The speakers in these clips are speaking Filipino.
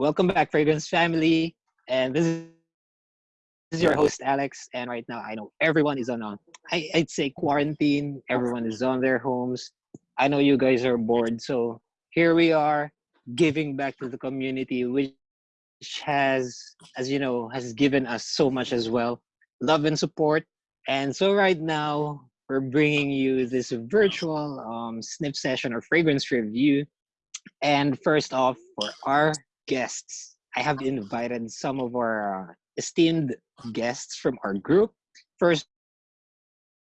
Welcome back, Fragrance family. And this is, your host, Alex. And right now, I know everyone is on, a, I, I'd say, quarantine. Everyone is on their homes. I know you guys are bored. So here we are giving back to the community, which has, as you know, has given us so much as well love and support. And so right now, we're bringing you this virtual um, sniff session or fragrance review. And first off, for our guests, I have invited some of our uh, esteemed guests from our group. First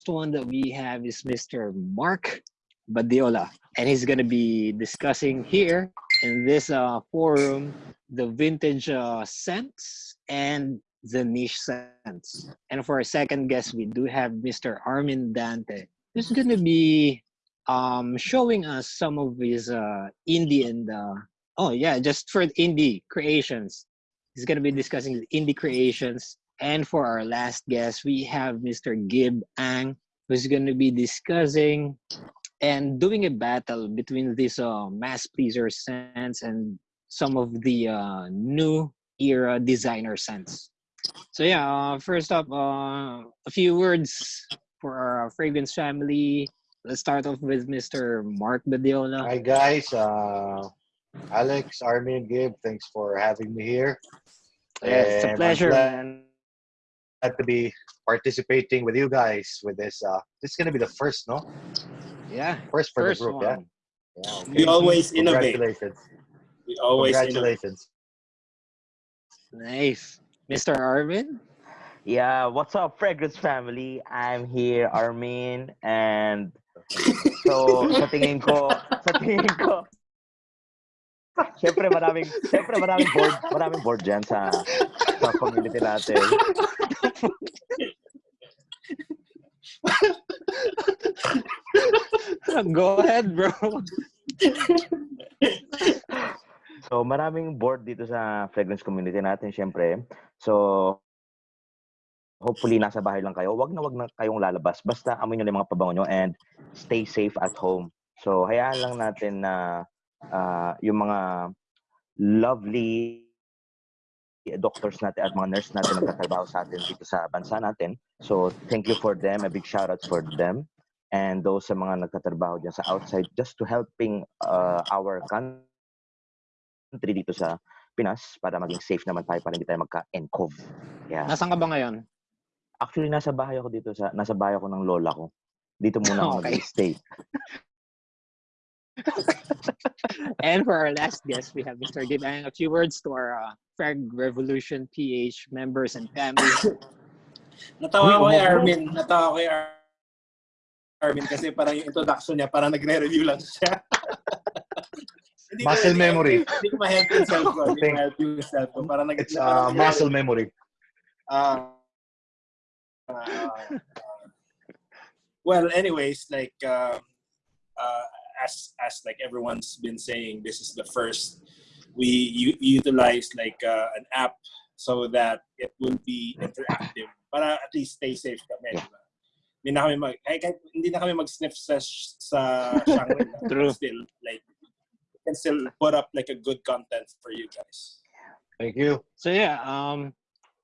one that we have is Mr. Mark Badiola, and he's going to be discussing here in this uh, forum the vintage uh, scents and the niche scents. And for our second guest, we do have Mr. Armin Dante, who's going to be um, showing us some of his uh, indie and uh, oh yeah, just for indie creations. He's going to be discussing indie creations. And for our last guest, we have Mr. Gib Ang, who's going to be discussing and doing a battle between these uh, mass pleaser scents and some of the uh, new era designer scents. So yeah, uh, first up, uh, a few words for our fragrance family. Let's start off with Mr. Mark Badiola. Hi guys, Alex, Armin, Gabe, thanks for having me here. Yeah, it's a And I'm pleasure, glad to be participating with you guys with this. Uh, this is gonna be the first, no? Yeah, First for first the group, one. yeah. Yeah. Okay. We always innovate. Congratulations. We always innovate. Congratulations. Nice. Mr. Armin. Yeah, what's up, Fragrance family? I'm here, Armin, and so sa tingin ko, sa tingin ko, Siyempre maraming, siyempre maraming board, maraming board dyan sa, sa community natin. Go ahead, bro. So maraming board dito sa fragrance community natin, siyempre. So, hopefully nasa bahay lang kayo. Wag na wag na kayong lalabas. Basta amoy nyo lang mga pabango nyo and stay safe at home. So, hayaan lang natin na ah, yung mga lovely doctors natin at mga nurse natin nagtatrabaho sa atin dito sa bansa natin. So, thank you for them. A big shout out for them. And those sa mga nagtatrabaho dyan sa outside just to helping uh, our country dito sa Pinas para maging safe naman tayo para hindi tayo magka-encov. Yeah. Nasaan ka ba ngayon? Actually, nasa bahay ako dito sa nasa bahay ako ng lola ko. Dito muna ako Okay. And for our last guest, we have Mr. Gibang. A few words to our uh, Frag Revolution PH members and family. Natawa ko kay umupo. Armin. Natawa ko kay Ar- Armin kasi parang yung introduction niya, parang nagre-review lang siya. Hindi Muscle ko- memory. Hindi ko ma-help yung self ko. Hindi ko ma-help yung self ko. Parang nag- It's uh, muscle memory. Ah. Ah. well, anyways, like uh, uh, as as like everyone's been saying, this is the first we u- utilize like uh, an app so that it will be interactive para at least stay safe kami. Yeah. diba? Hindi na kami mag kahit, kahit hindi na kami mag-sniff sa sh- sa Shangri-La. True. Still like we can still put up like a good content for you guys. Thank you. So yeah, um,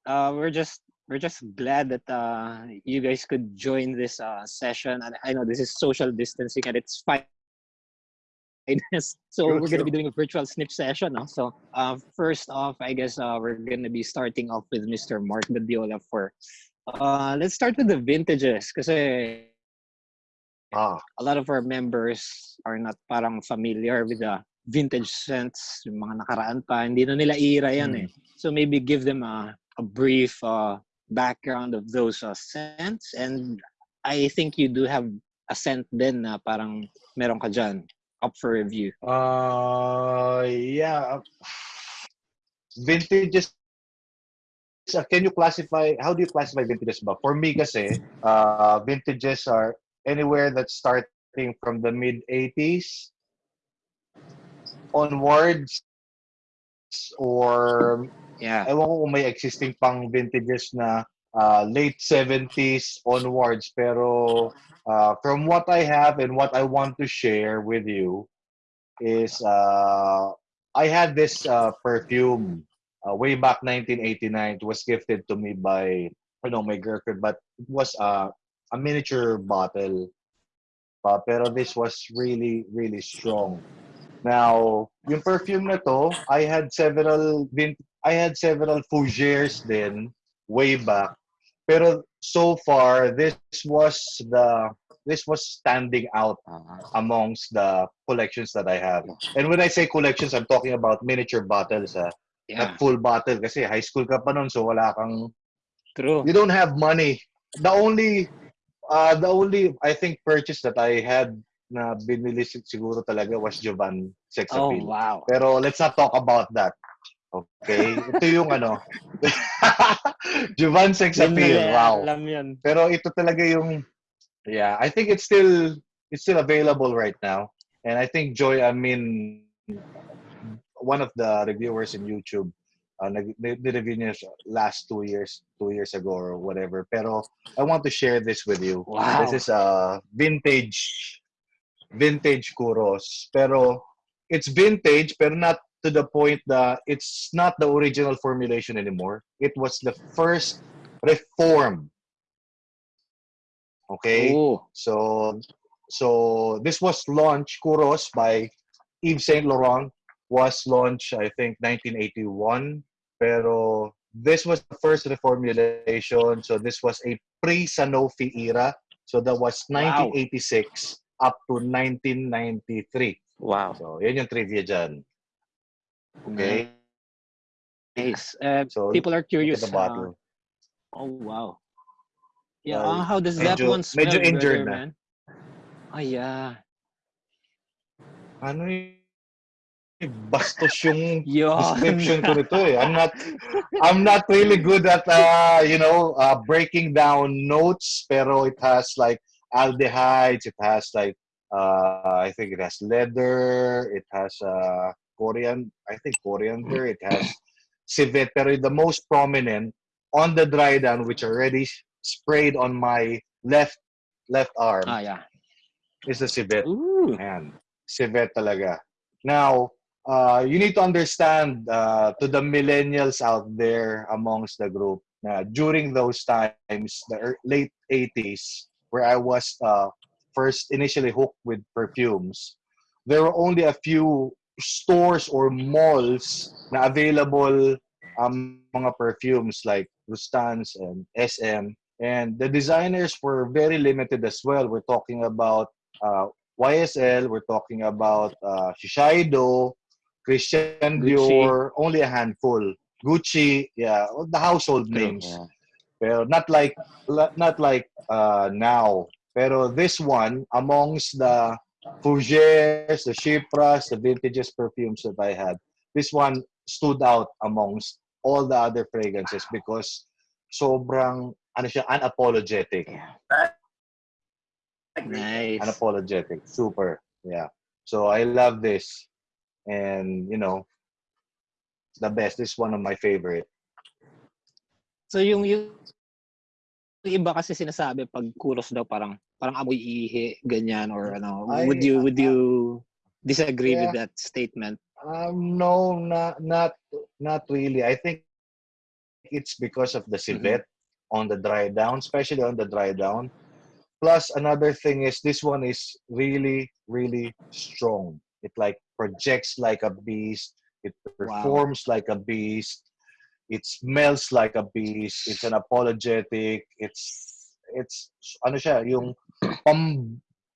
uh, we're just we're just glad that uh, you guys could join this uh, session. And I know this is social distancing, and it's fine. so True, we're going to be doing a virtual snip session. No? So uh, first off, I guess uh, we're going to be starting off with Mr. Mark Badiola for. Uh, let's start with the vintages, because Ah, a lot of our members are not parang familiar with the vintage scents, yung mga nakaraan pa, hindi na nila ira yan eh. So maybe give them a, a brief uh, background of those uh, scents and I think you do have a scent din na parang meron ka dyan up for review. Uh, yeah. Vintages. uh, Can you classify? How do you classify vintages? Ba? For me, kasi uh, vintages are anywhere that's starting from the mid '80s onwards, or Yeah. ewan ko kung may existing pang vintages na uh, late 70s onwards. Pero uh, from what I have and what I want to share with you is uh, I had this uh, perfume uh, way back 1989. It was gifted to me by you know my girlfriend, but it was uh, a miniature bottle. Uh, pero this was really really strong. Now, yung perfume na to, I had several I had several Fougères din way back. Pero so far, this was the this was standing out amongst the collections that I have. And when I say collections, I'm talking about miniature bottles, ah. Yeah, not full bottle kasi high school ka pa nun, so wala kang, true. you don't have money. The only, uh, the only, I think, purchase that I had na binili sig- siguro talaga was Jovan Sex Oh, Appeal. wow. Pero let's not talk about that. Okay? Ito yung ano. Jovan Sex Appeal. Wow. Alam yun. Pero ito talaga yung yeah, I think it's still it's still available right now. And I think Joy I mean one of the reviewers in YouTube uh, nag review niya last two years two years ago or whatever. Pero I want to share this with you. Wow. This is a vintage vintage Kuros. Pero it's vintage pero not to the point that it's not the original formulation anymore. It was the first reform. Okay? Oh, So so this was launched Kuros by Yves Saint Laurent was launched I think 1981 pero this was the first reformulation so this was a pre-Sanofi era so that was Wow. 1986 up to 1993 wow. so yan yung trivia dyan okay nice. Uh, so people are curious. the bottle uh, oh, wow. Yeah, Uh, how does that medyo- one smell, medyo injured brother, man? Ah, yeah. ano bastos yung Yun. description ko nito eh. I'm not I'm not really good at uh, you know uh, breaking down notes pero it has like aldehydes, it has like uh, I think it has leather, it has uh, coriander, I think coriander, it has civet pero the most prominent on the dry down which already sprayed on my left left arm ah, yeah. is the civet. Ooh. Ayan. Civet talaga. Now, uh, you need to understand uh, to the millennials out there amongst the group na during those times, the late 80s, where I was uh, first initially hooked with perfumes, there were only a few stores or malls na available um, mga perfumes like Rustan's and SM. And the designers were very limited as well. We're talking about uh, YSL, we're talking about uh, Shiseido, Christian Gucci. Dior, only a handful. Gucci, yeah, the household names. Yeah. Pero not like not like uh, now. Pero this one amongst the Fougères, the Chypras, the vintages perfumes that I had, this one stood out amongst all the other fragrances because sobrang ano siya unapologetic. Nice. unapologetic. Super. Yeah. So i love this. And you know the best. This is one of my favorite. So yung yung iba kasi sinasabi pag kuros daw parang parang amoy ihi ganyan or ano. Ay, would you would ah, you disagree with that statement? Um no not not not really. I think it's because of the civet on the dry down especially on the dry down. Plus another thing is this one is really really strong. It like projects like a beast. It performs like a beast. It smells like a beast. It's an apologetic. It's it's ano siya yung pam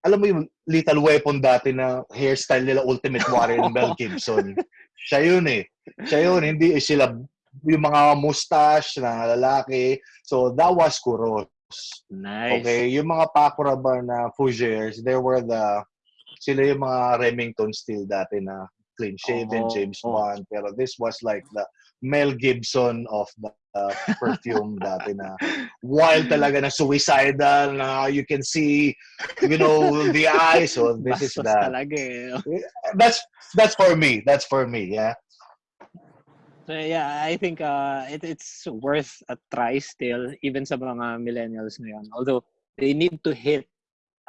alam mo yung lethal weapon dati na hairstyle nila ultimate warrior ng Mel Gibson? Siya yun eh. Siya yun hindi eh, sila yung mga mustache na lalaki. So that was Kuros. Nice. Okay, yung mga Paco Rabanne na Fougères, there were the sila yung mga Remington steel dati na clean shaven Oo. James Bond. Pero this was like the Mel Gibson of the uh, perfume dati na wild talaga na suicidal na you can see you know the eyes so this is that talaga eh. that's that's for me that's for me yeah So yeah, I think uh, it, it's worth a try still, even sa mga millennials ngayon. Although they need to hit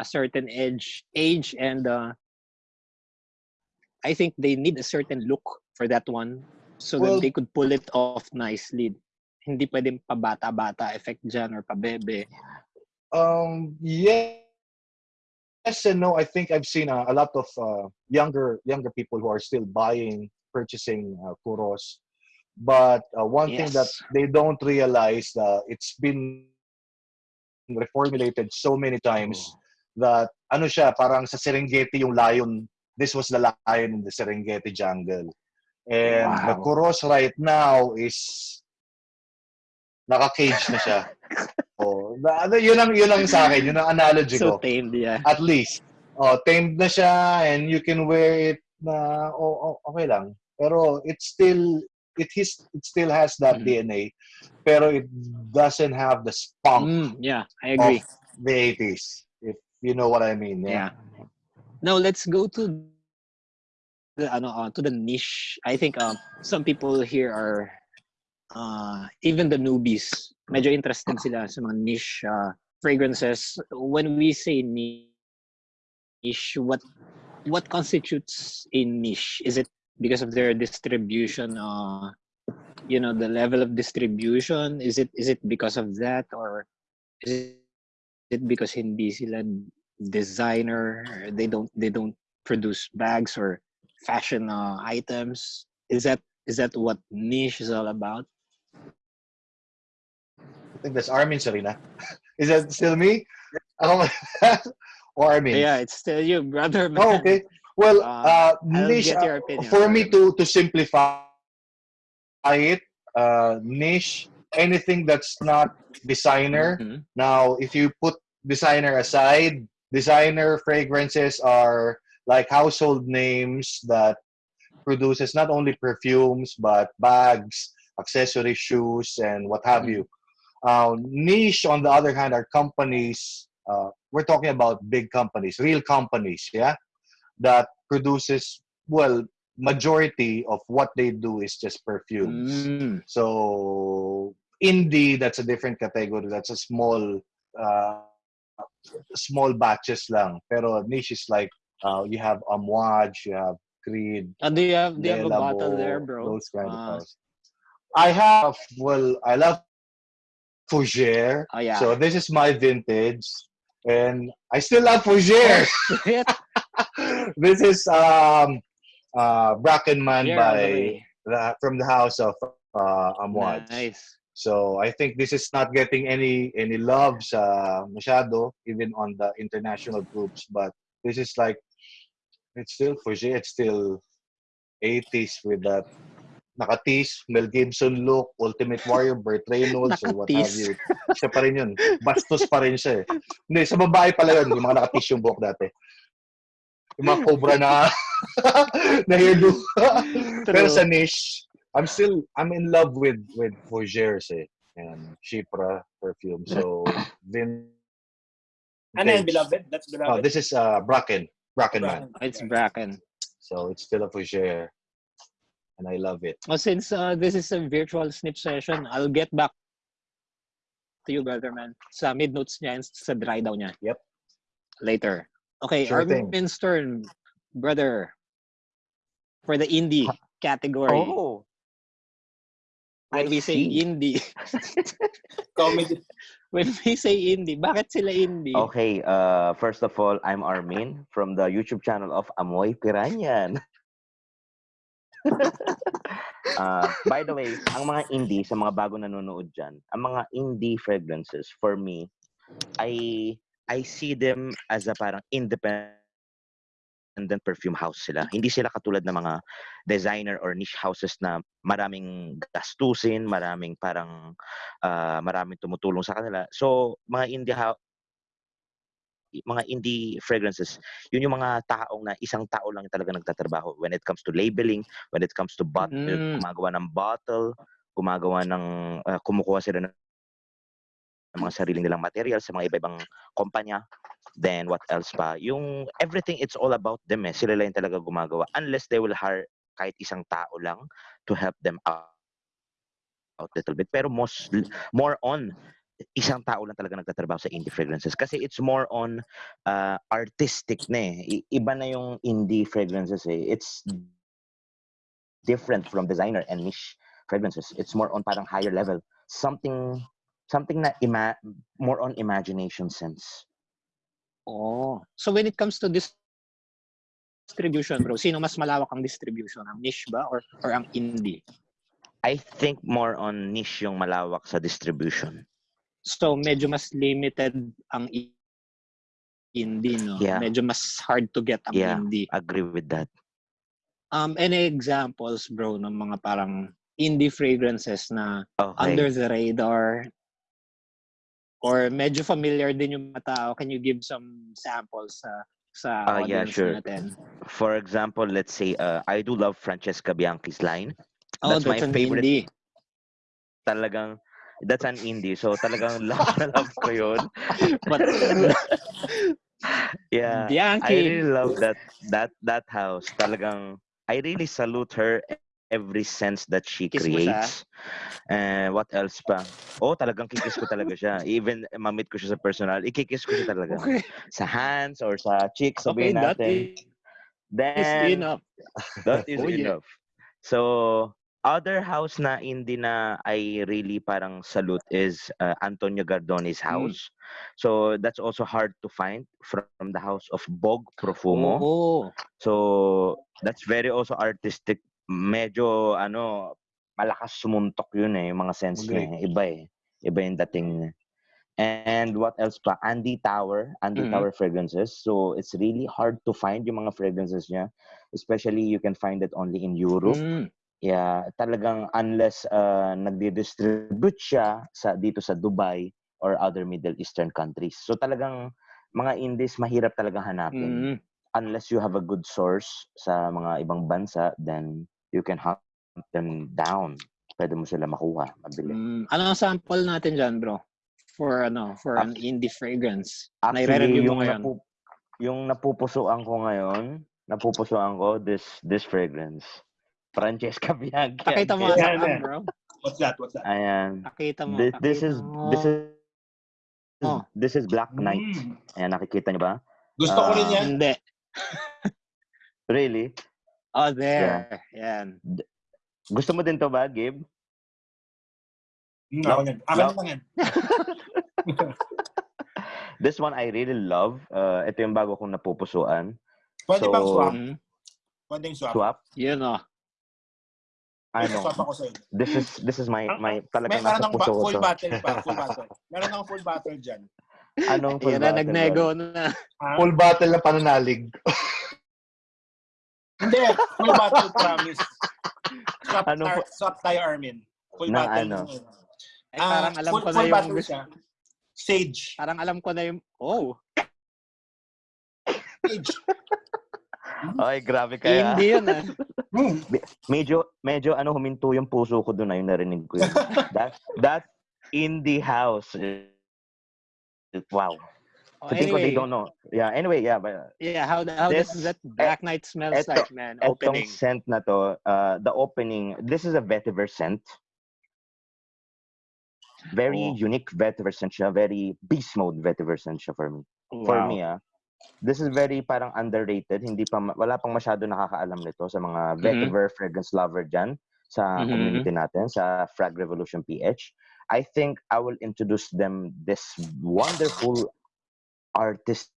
a certain edge, age, and uh, I think they need a certain look for that one so Well- that they could pull it off nicely. Hindi pwedeng pabata-bata effect dyan or pabebe. Um, yes, yes and no. I think I've seen uh, a lot of uh, younger younger people who are still buying, purchasing uh, kuros. But uh, one thing that Yes. they don't realize uh, it's been reformulated so many times that ano siya parang sa Serengeti yung lion. This was the lion in the Serengeti jungle. And the Wow. kuros right now is naka-cage na siya. oh, na- ano, yun ang yun ang sa akin, yun ang analogy So ko. tamed, yeah. At least. Oh, tamed na siya and you can wear it na oh, oh, okay lang. Pero it still it his it still has that Mhm. DNA pero it doesn't have the spunk Mm, yeah, I agree. of the 80s. If you know what I mean. Yeah. Now let's go to the ano uh, to the niche. I think um some people here are uh even the newbies medyo interested sila sa mga niche uh, fragrances. When we say niche, what what constitutes a niche? Is it because of their distribution uh you know the level of distribution is it is it because of that or is it because hindi sila designer they don't they don't produce bags or fashion uh, items is that is that what niche is all about think that's Armin Sarina. Is that still me? Or Armin? yeah it's still you brother man. Oh, okay. Well, Uh, uh, niche, uh, opinion, for me to to simplify it, uh, niche, anything that's not designer. Mhm. Now, if you put designer aside, designer fragrances are like household names that produces not only perfumes but bags, accessories, shoes, and what have you. Uh, niche, on the other hand, are companies. Uh, we're talking about big companies, real companies, yeah, that produces well. Majority of what they do is just perfumes. Mm. So indie, that's a different category. That's a small, uh, small batches lang. Pero niche is like uh, you have Amouage, you have Creed, And do you have do you have a bottle there bro Those kind Uh, of house. I have. Well, I love Fougere. oh yeah. So this is my vintage, and I still love Fougere. This is um, uh, Brackenman Yeah, by the, from the house of uh, nice. So I think this is not getting any any love sa masyado even on the international groups but this is like it's still for sure it's still 80s with that nakatis Mel Gibson look Ultimate Warrior Burt Reynolds or what have you. Siya pa rin yun. Bastos pa rin siya eh. Hindi sa babae pala yun yung mga nakatis yung buhok dati. Yung mga cobra na na hairdo pero sa niche, I'm still I'm in love with with Fougères eh, and Chypra perfume. So then And then beloved, that's Oh, beloved. this is uh Bracken, Bracken man. it's bracken. So it's still a Fougère, and I love it. Oh, since uh, this is a virtual snip session, I'll get back to you, brother man. Sa mid notes niya and sa dry down niya. Yep. Later. Okay, Sure thing. Armin Stern, brother, for the indie category. Oh, when I we say see. indie, Comedy. when we say indie, bakit sila indie? Okay, uh, first of all, I'm Armin from the YouTube channel of Amoy Piranyan. Uh, by the way, ang mga indie, sa mga bago nanonood dyan, ang mga indie fragrances, for me, I I see them as a parang independent perfume house sila. Hindi sila katulad ng mga designer or niche houses na maraming gastusin, maraming parang ah, maraming tumutulong sa kanila. So, mga indie mga indie fragrances, yun yung mga taong na isang tao lang talaga nagtatrabaho when it comes to labeling, when it comes to bottle, Mm. gumagawa ng bottle, gumagawa ng, ah, kumukuha sila ng ng mga sarili nilang material sa mga iba-ibang kumpanya. Then what else pa? Yung everything it's all about them eh. Sila lang talaga gumagawa unless they will hire kahit isang tao lang to help them out out little bit. Pero most more on isang tao lang talaga nagtatrabaho sa indie fragrances kasi it's more on uh, artistic na eh. I- Iba na yung indie fragrances eh. It's different from designer and niche fragrances. It's more on parang higher level. Something something na ima- more on imagination sense. Oh. So when it comes to this distribution, bro, sino mas malawak ang distribution? Ang niche ba or, or ang indie? I think more on niche yung malawak sa distribution. So medyo mas limited ang indie, no? Yeah. Medyo mas hard to get ang Yeah. indie. Agree with that. Um, any examples, bro, ng mga parang indie fragrances na Okay. under the radar or medyo familiar din yung mga tao? Can you give some samples sa sa Ah, yeah, sure. natin? For example, let's say uh, I do love Francesca Bianchi's line. Oh, That's that's, my favorite. indie. Talagang that's an indie. So talagang love na love ko yun. But Yeah. I Bianchi. really love that that that house. Talagang I really salute her every sense that she Kiss creates. And what else pa? Oh, talagang kikis ko talaga siya. Even mamit ko siya sa personal, ikikis ko siya talaga. Okay, Sa hands or sa cheeks, okay sabihin that natin. is, Then, enough. That is Oh, yeah. enough. So, other house na hindi na I really parang salute is uh, Antonio Gardone's Hmm. house. So, that's also hard to find from the house of Bog Profumo. Oh, So, that's very also artistic. Medyo, ano, malakas sumuntok yun eh, yung mga sense niya. eh. Iba eh. Iba yung dating niya. And what else pa? Andy Tower. Andy Mhm. Tower fragrances. So, it's really hard to find yung mga fragrances niya. Especially, you can find it only in Europe. mm, Yeah, talagang unless uh, nagdi-distribute siya sa dito sa Dubai or other Middle Eastern countries. So talagang mga indies mahirap talaga hanapin. mm. Unless you have a good source sa mga ibang bansa, then you can hunt them down. Pwede mo sila makuha, mabili. Mm, ano ang sample natin dyan, bro? For ano, for an indie fragrance. Actually, mo yung, ngayon. napu- yung napupusuan ko ngayon, napupusuan ko this this fragrance. Francesca Bianchi. Pakita mo Yeah, nga yeah. sa bro. What's that? What's that? Ayan. Pakita mo. This, this is this is Oh. this is Black Knight. Mm. Ayan, nakikita niyo ba? Gusto ko rin Ah, yan. Hindi. Really? Oh, there. Yan. Gusto mo din to ba, Gabe? Mm, No, ako yan. Akin no. lang yan. This one I really love. Uh, ito yung bago kong napupusuan. Pwede So, bang swap? Mm, Pwede yung swap. Swap. yun oh. Ano? Swap ako sa'yo. This is this is my my May talagang meron nasa puso ko full battle pa. Full battle. Meron ng full battle dyan. Anong full Yan na, battle nagnego na. Full battle na pananalig. Hindi. Full battle promise. Swap, Anong tar- swap tayo, Armin. Full Na battle. ano? Ay, Ah, parang alam full, ko na full yung battle gusto. siya. Sage. Parang alam ko na yung, oh, Sage. Ay, grabe kaya. indie yun ah. Hmm. Medyo medyo ano huminto yung puso ko doon ayun narinig ko yun. that that indie house. eh, Wow. Oh, So think ko they anyway, don't know. Yeah, anyway, yeah, but yeah, how, how This- does that Black Knight smells eto- like, man? Etong Opening. scent na to, uh, the opening, this is a vetiver scent. Very Oh. unique vetiver scent siya. Very beast mode vetiver scent siya for me. For Wow. me, ah. This is very parang underrated. Hindi pa, wala pang masyado nakakaalam nito sa mga Mhm. vetiver fragrance lover dyan sa Mhm. community natin, sa Frag Revolution PH. I think I will introduce them this wonderful artistic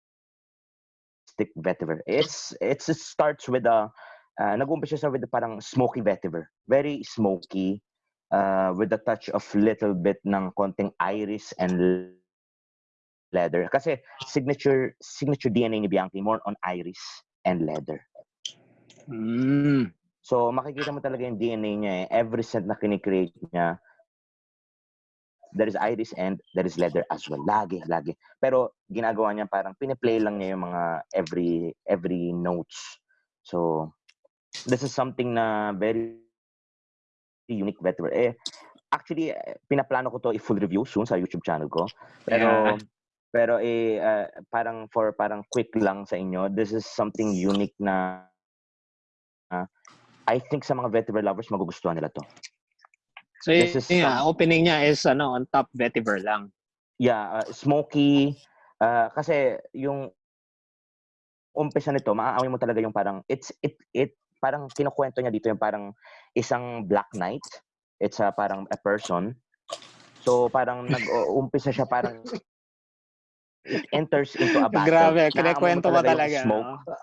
vetiver. It's, it's, it starts with a, uh, nag-umpisa siya with a parang smoky vetiver. Very smoky, uh, with a touch of little bit ng konting iris and leather. Kasi signature signature DNA ni Bianchi more on iris and leather. Mm. So makikita mo talaga yung DNA niya eh. Every scent na kinikreate niya, there is iris and there is leather as well. Lagi, lagi. Pero ginagawa niya parang piniplay lang niya yung mga every every notes. So this is something na very unique vetiver. Eh, actually, pinaplano ko to i-full review soon sa YouTube channel ko. Pero Yeah. Pero eh uh, parang for parang quick lang sa inyo, this is something unique na uh, I think sa mga vetiver lovers magugustuhan nila to. So, This is nga, opening niya is ano, on top vetiver lang. Yeah, uh, smoky uh, kasi yung umpisa nito, maaamoy mo talaga yung parang it's it it parang kinukwento niya dito yung parang isang black knight. It's a parang a person. So parang nag-uumpisa siya parang it enters into a battle. Grabe, mo kinikwento mo yung talaga. Smoke. no?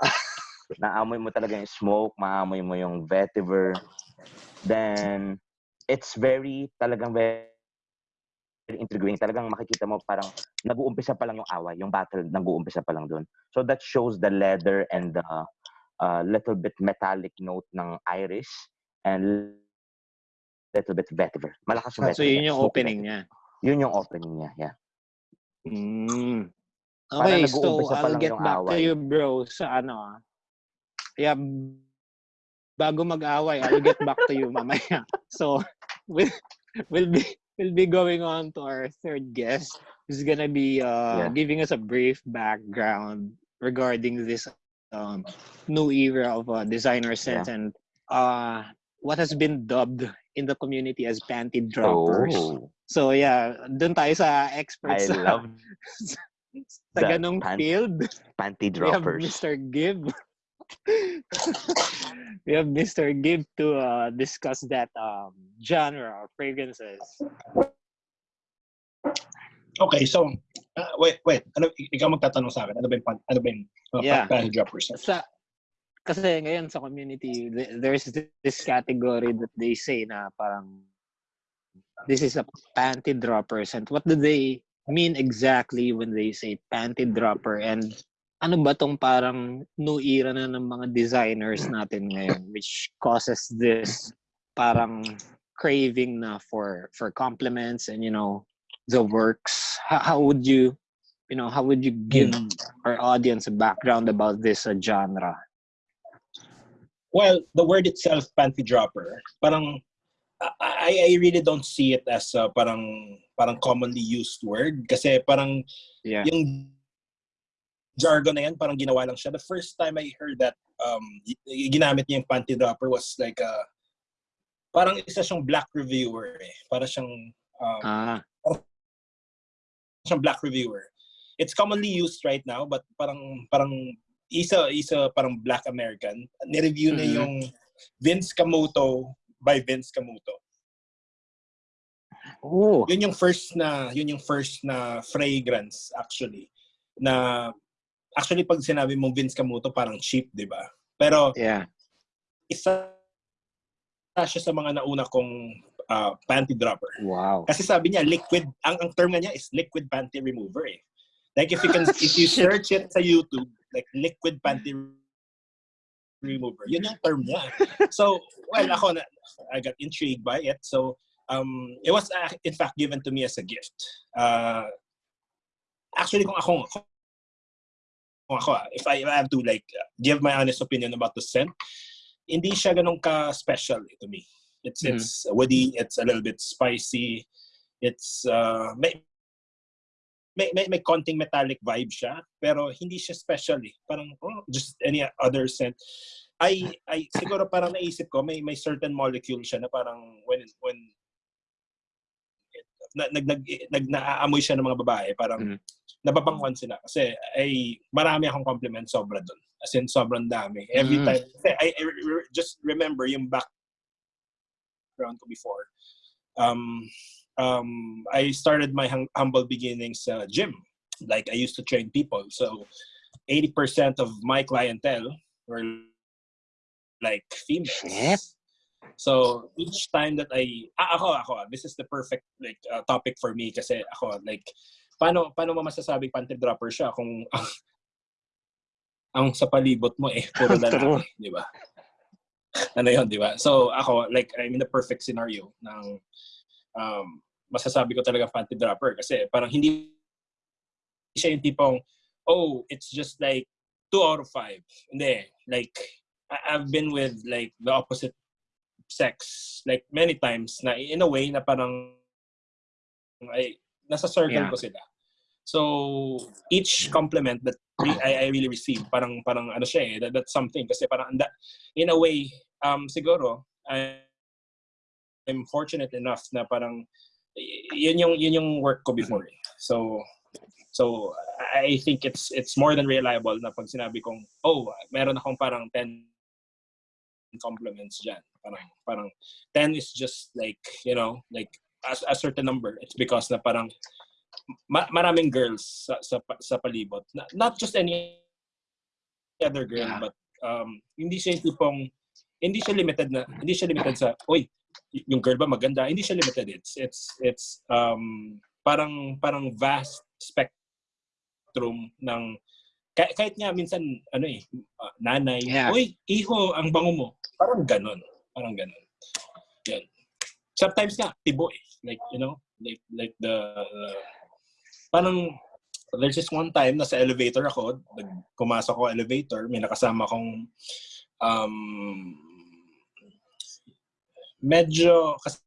Naamoy mo talaga yung smoke, maamoy mo yung vetiver. Then, it's very, talagang very intriguing. Talagang makikita mo parang nag-uumpisa pa lang yung away, yung battle nag-uumpisa pa lang doon. So that shows the leather and the uh, little bit metallic note ng iris and little bit vetiver. Malakas yung Ah, So vetiver. yun yung opening niya. Yun yung opening niya, yeah. Mm. Okay, so I'll get back to you, bro, sa ano ah. Yeah, bago mag-away, I'll get back to you mamaya. So, we'll, we'll be we'll be going on to our third guest who's gonna be uh, Yeah. giving us a brief background regarding this um, new era of uh, designer sense and uh, what has been dubbed in the community as panty droppers. Oh, So yeah, dun tayo sa experts I sa, love sa that ganong pan- field. panty We have droppers. Mr. Gibb. we have Mr. Gibb to uh, discuss that um, genre of fragrances. Okay, so, uh, wait, wait. Ano, ikaw magtatanong sa akin. Ano ba yung, pan- ano ba yung uh, Yeah. panty droppers? Sa, kasi ngayon sa community, th- there's this category that they say na parang this is a panty droppers. And what do they mean exactly when they say panty dropper? And ano ba tong parang new era na ng mga designers natin ngayon which causes this parang craving na for for compliments and you know the works how, how would you you know how would you give our audience a background about this uh, genre Well, the word itself, panty dropper, parang I, I really don't see it as a parang parang commonly used word kasi parang yeah yung jargon na yan parang ginawa lang siya. The first time I heard that um ginamit niya yung panty dropper was like a parang isa siyang black reviewer eh. Para siyang um, ah siyang black reviewer. It's commonly used right now but parang parang isa isa parang black American. Ni-review niya Mhm. yung Vince Camuto by Vince Camuto. oh Yun yung first na yun yung first na fragrance actually na actually pag sinabi mong Vince Camuto parang cheap, 'di ba? Pero yeah isa siya sa mga nauna kong uh, panty dropper. wow Kasi sabi niya liquid ang ang term niya is liquid panty remover eh. Like if you can if you search it sa YouTube like liquid panty remover. Yun yung term niya. So, well ako na I got intrigued by it. So, um it was uh, in fact given to me as a gift. Uh actually kung ako kung ako ah, if I, if I have to like give my honest opinion about the scent, hindi siya ganun ka special to me. It's Mhm. it's woody, it's a little bit spicy. It's uh may may, may, may konting metallic vibe siya, pero hindi siya special eh. Parang oh, just any other scent. I I siguro parang naisip ko may may certain molecule siya na parang when when na, nag, nag, nag, naaamoy siya ng mga babae, parang Mhm. nababanguan sila. Kasi ay marami akong compliment sobra doon. As in, sobrang dami. Every Mm. time. Kasi I, I re- just remember yung background ko before. Um, um, I started my hum- humble beginnings sa gym. Like, I used to train people. So, 80% of my clientele were like females. Shit. So each time that I ah, ako ako this is the perfect like uh, topic for me kasi ako like paano paano mo masasabing panty dropper siya kung ang, ang sa palibot mo eh puro lalaki, di ba? ano 'yon, di ba? So ako like I'm in the perfect scenario ng um masasabi ko talaga panty dropper kasi parang hindi siya yung tipong oh, it's just like 2 out of 5. Hindi, like I've been with like the opposite sex like many times na in a way na parang ay nasa circle Yeah. ko sila. So each compliment that I, I really receive parang parang ano siya eh that, that's something kasi parang anda, in a way um siguro I, I'm fortunate enough na parang yun yung yun yung work ko before. eh. So so I think it's it's more than reliable na pag sinabi kong oh meron akong parang 10 compliments dyan. Parang, parang 10 is just like, you know, like a, a certain number. It's because na parang ma- maraming girls sa, sa, sa palibot. Na- Not just any other girl, Yeah. but um, hindi siya yung tipong, hindi siya limited na, hindi siya limited sa, oy, yung girl ba maganda? Hindi siya limited. It's, it's, it's, um, parang, parang vast spectrum ng, kahit, kahit nga minsan, ano eh, uh, nanay, Yeah. oy, iho, ang bango mo. Parang ganon. Parang ganon. Yan. Sometimes nga, tibo eh. Like, you know, like, like the, uh, parang, there's this one time, nasa elevator ako, pumasok ko elevator, may nakasama kong, um, medyo, kasi,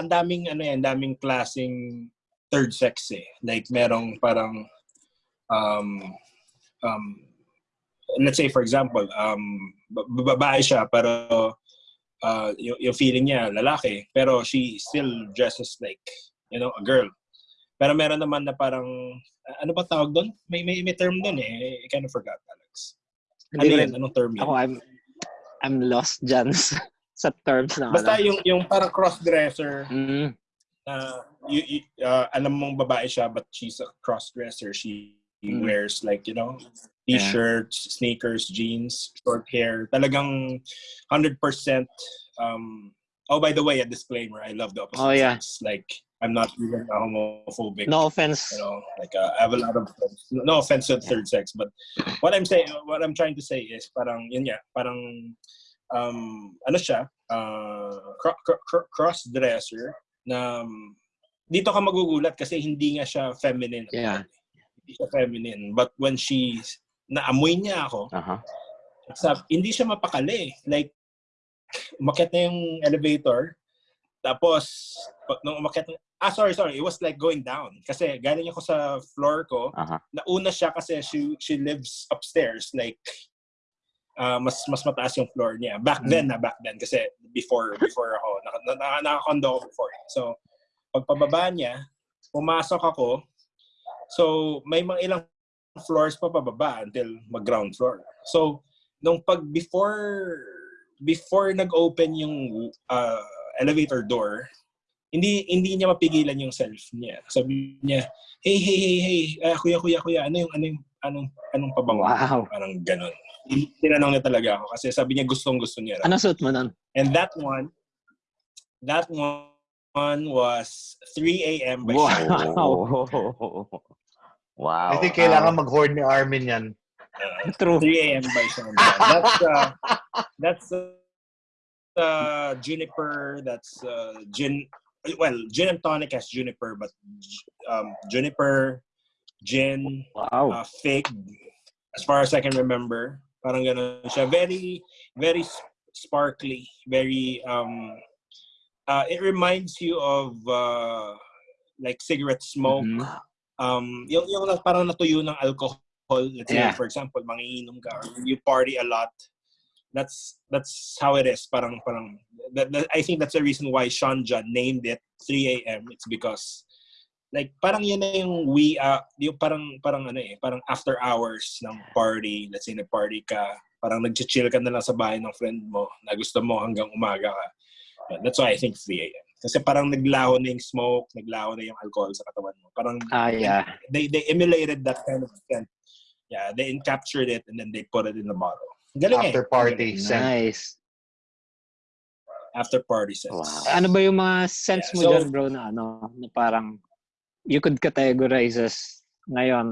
ang daming, ano yan, daming klaseng third sex eh. Like, merong parang, um, um, let's say, for example, um, ba- babae siya, pero, uh, yung, yung feeling niya, lalaki, pero she still dresses like, you know, a girl. Pero meron naman na parang, ano ba tawag doon? May, may, may term doon eh. I kind of forgot, Alex. Ano Hindi yun? Anong term yun? Ako, I'm, I'm lost dyan sa, terms ng Basta ano. yung, yung parang cross-dresser Mm, na you, you, uh, alam mong babae siya but she's a cross-dresser. She Mm. wears like, you know, Yeah. t-shirts, sneakers, jeans, short hair. Talagang 100% um Oh, by the way, a disclaimer. I love the opposite Oh, yeah. sex. Like, I'm not even homophobic. no offense. you know like uh, I have a lot of friends. no offense to the third sex but what I'm saying what I'm trying to say is parang yun nga parang um ano siya uh, cro- cro- cross dresser na um, dito ka magugulat kasi hindi nga siya feminine Yeah. hindi siya feminine but when she naamoy niya ako Aha. Sab, hindi siya mapakali. Like, umakyat na yung elevator. Tapos, nung umakyat na, ah, sorry, sorry. It was like going down. Kasi galing ako sa floor ko. Aha. Nauna siya kasi she, she lives upstairs. Like, ah, mas mas mataas yung floor niya. Back then na, back then. Kasi before before ako. Naka, na, na, naka-condo ako before. So, pagpababa niya, pumasok ako. So, may mga ilang floors pa pababa until mag-ground floor. So, nung pag before before nag-open yung uh, elevator door, hindi hindi niya mapigilan yung self niya. Sabi niya, "Hey, hey, hey, hey, ah, kuya, kuya, kuya, ano yung ano yung anong anong pabango?" Wow. Parang ganun. Tinanong niya talaga ako kasi sabi niya gustong gusto niya. Ano suot mo nun? And that one, that one was 3 a.m. by Wow. Wow. I think kailangan mag-hoard ni Armin yan. Uh, True. 3 a.m. by Sean. That's uh, that's uh, uh, juniper. That's uh, gin. Well, gin and tonic has juniper, but um, juniper, gin, Wow. uh, fig. As far as I can remember, parang ganun siya. Very, very sparkly. Very. Um, uh, it reminds you of uh, like cigarette smoke. Mhm. Um yung yung na- parang natuyo ng alcohol let's say Yeah. for example mangiinom ka or you party a lot that's that's how it is parang parang that, that- I think that's the reason why Sean John named it 3 a.m. it's because like parang yun na yung we uh, yung parang parang ano eh parang after hours ng party let's say na party ka parang nag-chill ka na lang sa bahay ng friend mo na gusto mo hanggang umaga ka that's why I think 3 a.m. kasi parang naglaho na yung smoke naglaho na yung alcohol sa katawan mo parang Ah, yeah. they they emulated that kind of scent. Yeah, they captured it and then they put it in the bottle. Galing eh. After party scent. Nice. After party scent. Wow. Ano ba yung mga sense Yeah, mo so- dyan, bro, na ano, na parang you could categorize as ngayon,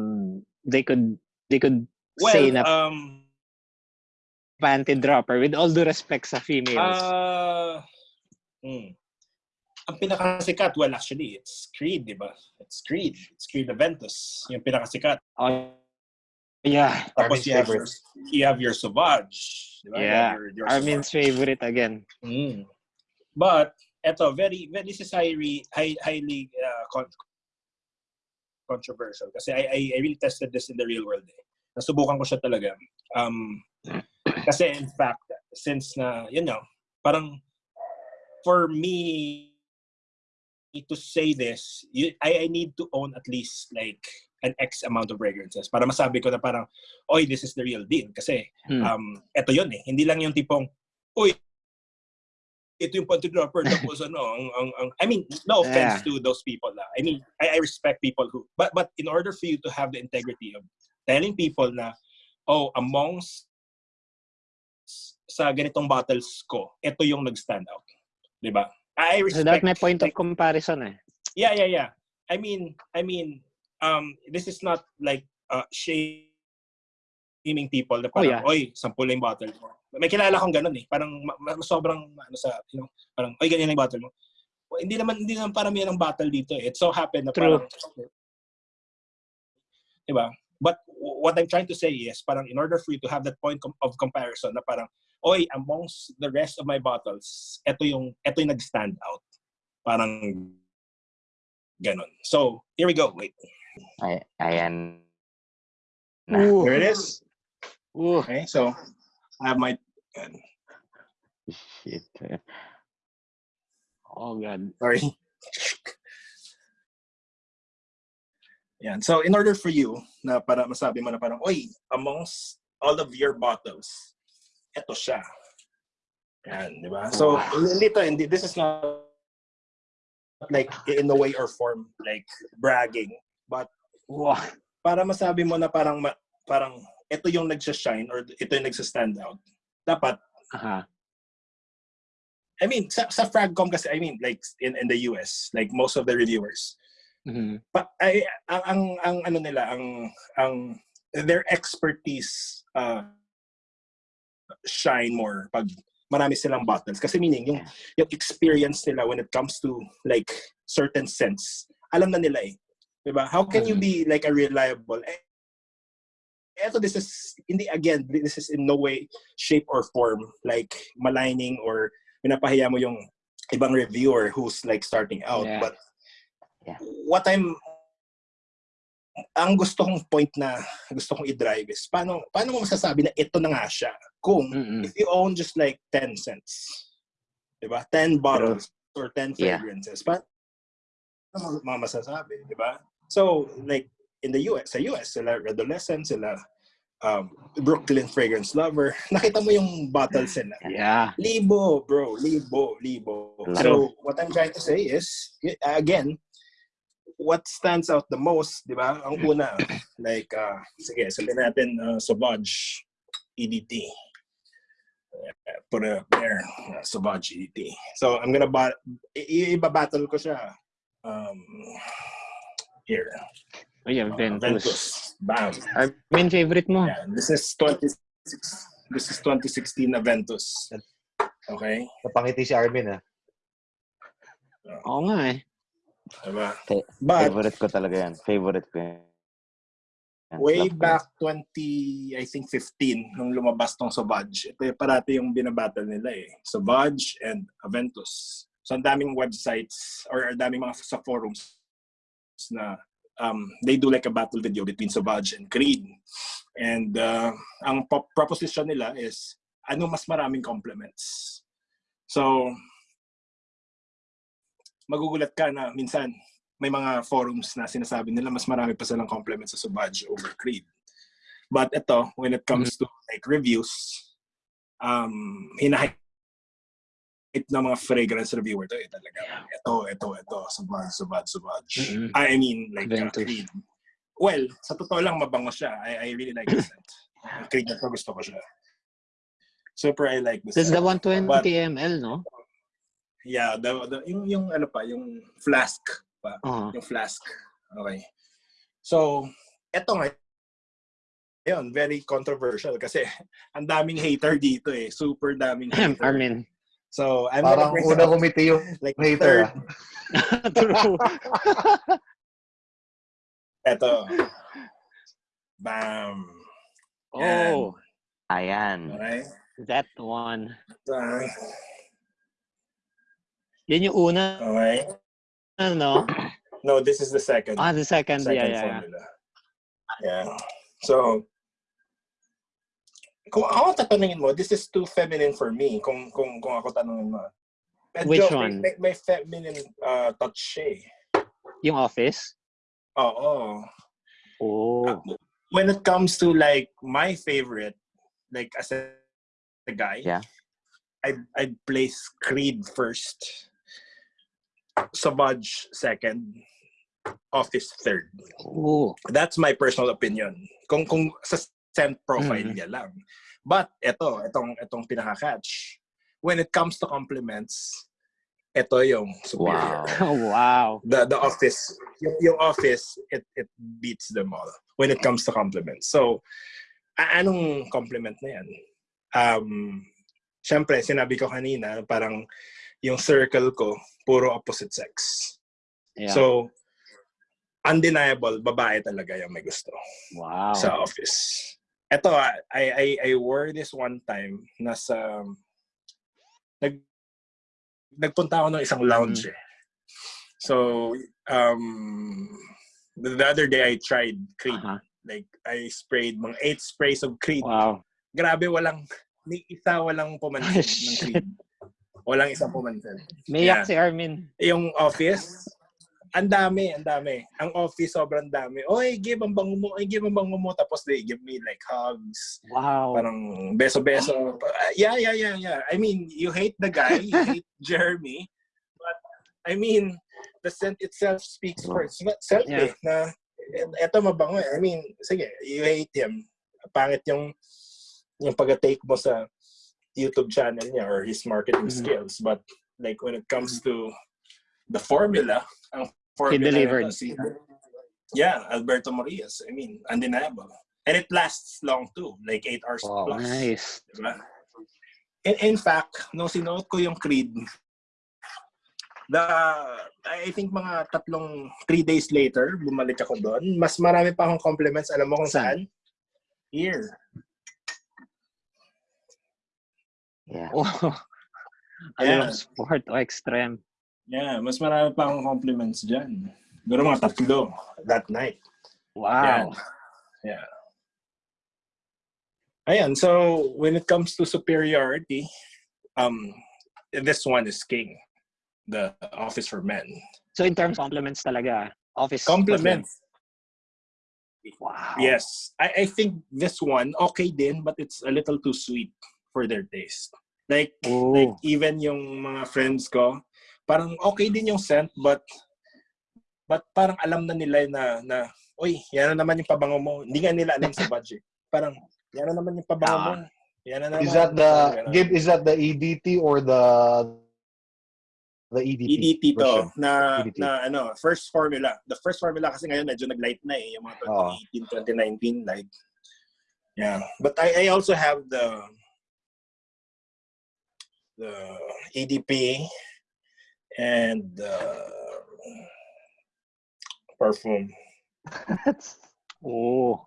they could they could Well, say na um, panty dropper with all due respect sa females. uh, hmm. Ang pinakasikat, well, actually, it's Creed, di ba? It's Creed. It's Creed Aventus. Yung pinakasikat. oh, yeah. Tapos Armin's you have, your, you have your Sauvage. Di ba? You Yeah. have Your, your Armin's favorite again. Mm. But eto very very this is highly high, highly uh, con- controversial kasi I, I I really tested this in the real world. Eh. Nasubukan ko siya talaga. Um kasi in fact since na you know parang for me to say this you, I I need to own at least like an X amount of fragrances para masabi ko na parang oy this is the real deal kasi Hmm. um eto yun eh hindi lang yung tipong uy, ito yung pantry dropper tapos ano, ang, ang, ang, I mean, no offense to those people lah. I mean, I, I respect people who, but, but in order for you to have the integrity of telling people na, oh, amongst sa ganitong bottles ko, ito yung nag-stand out. Di ba? I So respect that may point of comparison eh. yeah yeah yeah i mean i mean um this is not like uh shaming people na Oh, parang yeah. oy sample na yung bottle mo may kilala akong ganun eh parang ma- sobrang ano sa you know parang oy ganyan na yung bottle mo Well, hindi naman hindi naman parang yan ang battle dito eh. It so happened na True. parang diba? But what I'm trying to say is parang in order for you to have that point com- of comparison na parang oy amongst the rest of my bottles, ito yung ito yung nag-stand out. Parang ganon. So, here we go. Wait. Ay, ayan. Na. Ooh. There it is. Ooh. Okay, so I have my Shit. Oh God. sorry. Yan. So, in order for you na para masabi mo na parang, oy, amongst all of your bottles, eto siya. Yan, di ba? So, hindi to, hindi, this is not like in a way or form like bragging, but Wow. para masabi mo na parang parang ito yung nagsa-shine or ito yung nagsa-stand out. Dapat Aha. I mean, sa, sa Fragcom kasi, I mean, like, in, in the US, like, most of the reviewers, Mhm. pa, ay, ang, ang, ang, ano nila, ang, ang, their expertise uh, shine more pag marami silang bottles. Kasi meaning, yung, yung experience nila when it comes to, like, certain sense, alam na nila eh. Diba? How can you Mhm. be, like, a reliable, eh, eto, this is, hindi, again, this is in no way, shape, or form, like, maligning or pinapahiya mo yung ibang reviewer who's like starting out. Yeah. But Yeah. what I'm ang gusto kong point na gusto kong i-drive is paano paano mo masasabi na ito na nga siya kung Mm-mm. if you own just like 10 cents. 'Di ba? 10 bottles or 10 Yeah. fragrances. Paano mo masasabi, 'di ba? So like in the US, sa US sila adolescent sila um, Brooklyn Fragrance Lover. Nakita mo yung bottles nila. Yeah. Libo, bro. Libo, libo. So, what I'm trying to say is, again, what stands out the most, di ba? Ang una, like, uh, sige, sabihin natin, uh, Sauvage EDT. Uh, Put it up there, uh, Sauvage EDT. So, I'm gonna, ba- i- i- ibabattle ko siya. Um, here. Oh, yeah, Uh, Ventus. Ventus. Bam. Main favorite mo. Yeah, this is 26. This is 2016 na Ventus. Okay? Napangiti si Armin, ah. Oo nga eh. Diba? But Favorite ko talaga yan. Favorite ko yan. Way love back 20, I think 15, nung lumabas tong Sauvage, ito yung parati yung binabattle nila eh. Sauvage and Aventus. So ang daming websites or ang daming mga sa forums na um, they do like a battle video between Sauvage and Creed. And uh, ang po- proposition nila is ano mas maraming compliments. So, magugulat ka na minsan may mga forums na sinasabi nila mas marami pa silang compliments sa Sauvage over Creed. But ito, when it comes to like reviews, um, hinahype ng mga fragrance reviewer to, eh, talaga. Ito, ito, ito, Sauvage, Sauvage, Sauvage. Mhm. I mean, like uh. Creed. Well, sa totoo lang, mabango siya. I, I really like the scent. Creed na to, gusto ko siya. Super, I like this. This is the scent. 120 But- ml, no? Yeah, the, the, yung, yung ano pa, yung flask pa. Oo. Yung flask. Okay. So, eto nga, yun, very controversial kasi ang daming hater dito eh. Super daming hater. Armin. So, I'm Parang una kumiti yung like hater, third. ah. True. Eto. Bam. Oh, Ayan. Okay. that one. Ito. Yan yung una, Okay. ano? No, this is the second. Ah, the second. second Yeah, yeah, yeah. formula. Yeah. So, kung ako tatanungin mo, this is too feminine for me. Kung kung kung ako tanungin mo. Medyo Which one? May, may feminine uh, touch eh. Yung office? Oo. Oh. When it comes to like my favorite, like as a, a guy, Yeah. I'd, I'd place Creed first, Savage second, Office third. Ooh. That's my personal opinion. Kung kung sa scent profile Mhm. niya lang. But ito, itong itong pinaka-catch. When it comes to compliments, ito yung superior. Wow. Oh, wow. The the office, yung, yung office, it it beats them all when it comes to compliments. So, anong compliment na yan? Um, Siyempre, sinabi ko kanina, parang yung circle ko, puro opposite sex. Yeah. So, undeniable, babae talaga yung may gusto wow. sa office. Ito, I, I, I wore this one time, nasa, nag, nagpunta ako ng isang lounge eh. So, um, the, the other day I tried Creed. Uh-huh. Like, I sprayed mga eight sprays of Creed. Wow. Grabe, walang, ni isa walang pumansin ng Shit. Creed. Walang isang pumansin. May Yeah. yak si Armin. yung office, ang dami, ang dami. Ang office, sobrang dami. Oy, give ang bango mo, oy, give ang bango mo. Tapos they give me like hugs, Wow. parang beso-beso. Uh, yeah, yeah, yeah, yeah. I mean, you hate the guy, you hate Jeremy, but I mean, the scent itself speaks for itself Yeah. eh, na eto mabango eh. I mean, sige, you hate him. Pangit yung yung pag-take mo sa YouTube channel niya or his marketing Mhm. skills. But like when it comes to the formula, ang formula delivered. nito si Yeah, Alberto Marias. I mean, undeniable. And it lasts long too, like 8 hours Wow. plus. Nice. Diba? In, in fact, nung sinuot ko yung Creed, the, I think mga tatlong, three days later, bumalik ako doon. Mas marami pa akong compliments. Alam mo kung saan? Here. Yeah. Oh. Yeah. sport o extreme. Yeah, mas marami pa akong compliments dyan. Siguro mga tatlo that night. Wow. Yeah. Ayan, so when it comes to superiority, um, this one is king. The Office for Men. So in terms of compliments talaga, office. Compliments. Wow. Yes. I, I think this one, okay din, but it's a little too sweet for their taste. Like, Oh. like even yung mga friends ko, parang okay din yung scent, but but parang alam na nila na, na uy, yan na naman yung pabango mo. Hindi nga nila alam sa budget. Parang, yan na naman yung pabango mo. Yan na naman. Is that the Parang. Gib? Is that the EDT or the the EDT? EDT to version? na EDT. na ano first formula the first formula kasi ngayon medyo nag-light na eh yung mga Oo. 2018 2019 light yeah but I I also have the the EDP and the perfume Oh.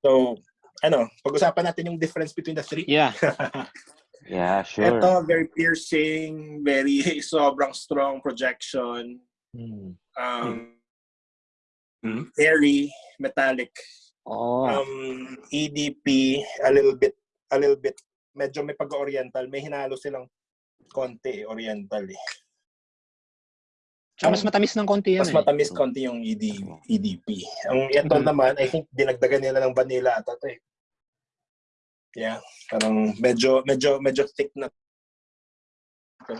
so ano pag-usapan natin yung difference between the three Yeah. Yeah, sure. Ito, very piercing, very sobrang strong projection. Hmm. um, very metallic. Oh. Um, EDP, a little bit, a little bit, medyo may pag-oriental. May hinalo silang konti oriental eh. Tsaka mas matamis ng konti yan Mas eh. matamis konti yung ED, EDP. Ang ito Mhm. naman, I think dinagdagan nila ng vanilla at ito eh. Yeah, parang medyo, medyo, medyo thick na.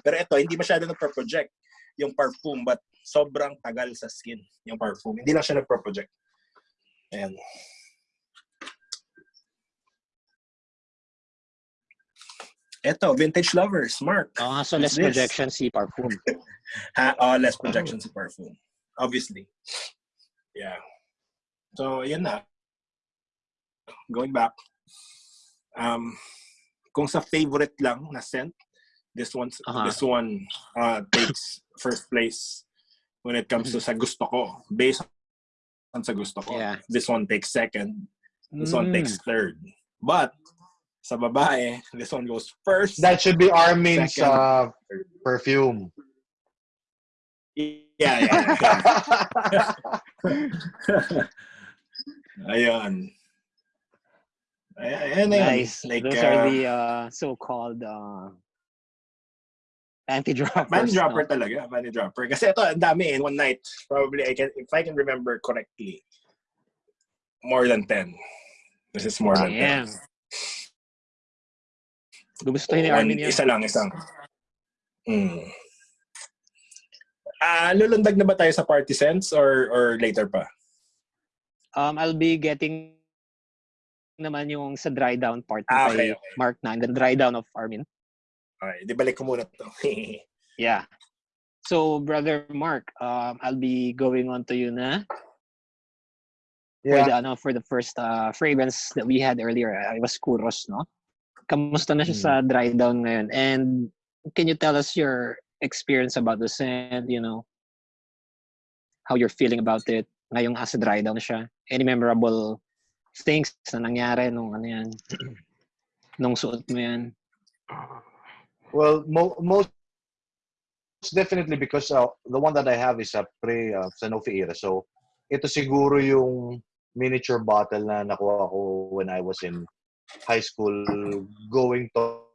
Pero ito, hindi masyado nagpa-project yung perfume, but sobrang tagal sa skin yung perfume. Hindi lang siya nagpa-project. Ayan. Ito, Vintage Lovers, Mark. Ah, so What's less this? projection si Parfum. Ha, oh, less projection sa perfume. Obviously. Yeah. So, yun na. Going back. Um, kung sa favorite lang na scent, this one Aha. this one uh, takes first place when it comes to sa gusto ko. Based on sa gusto ko. Yeah. This one takes second. This one Mm. takes third. But sa babae, this one goes first. That should be Armin's Second. uh, perfume. yeah, yeah. yeah. Ayun. Ay- Ayan na. Nice. Like, Those uh, are the uh, so-called uh, anti-droppers. Panty dropper no? talaga, panty dropper. Kasi ito, ang dami in one night. Probably, I can, if I can remember correctly, more than 10. This is more than 10. Gugustuhin ni One- Armin yan. Isa lang, isang. Mm. Ah, lulundag na ba tayo sa party sense or or later pa? Um, I'll be getting naman yung sa dry down part Ah, kay okay, okay. Mark na, the dry down of Armin. Okay, di balik ko muna to. Yeah. So, brother Mark, um, I'll be going on to you na for the Yeah. ano for the first uh, fragrance that we had earlier. Uh, it was Kuros, no? Kamusta na siya sa dry down ngayon? And can you tell us your experience about the scent, you know? How you're feeling about it ngayong as a dry down siya? Any memorable things na nangyari nung ano yan? nung suot mo yan? Well, mo- most definitely because uh, the one that I have is a pre uh, Sanofi era. So, ito siguro yung miniature bottle na nakuha ko when I was in high school going to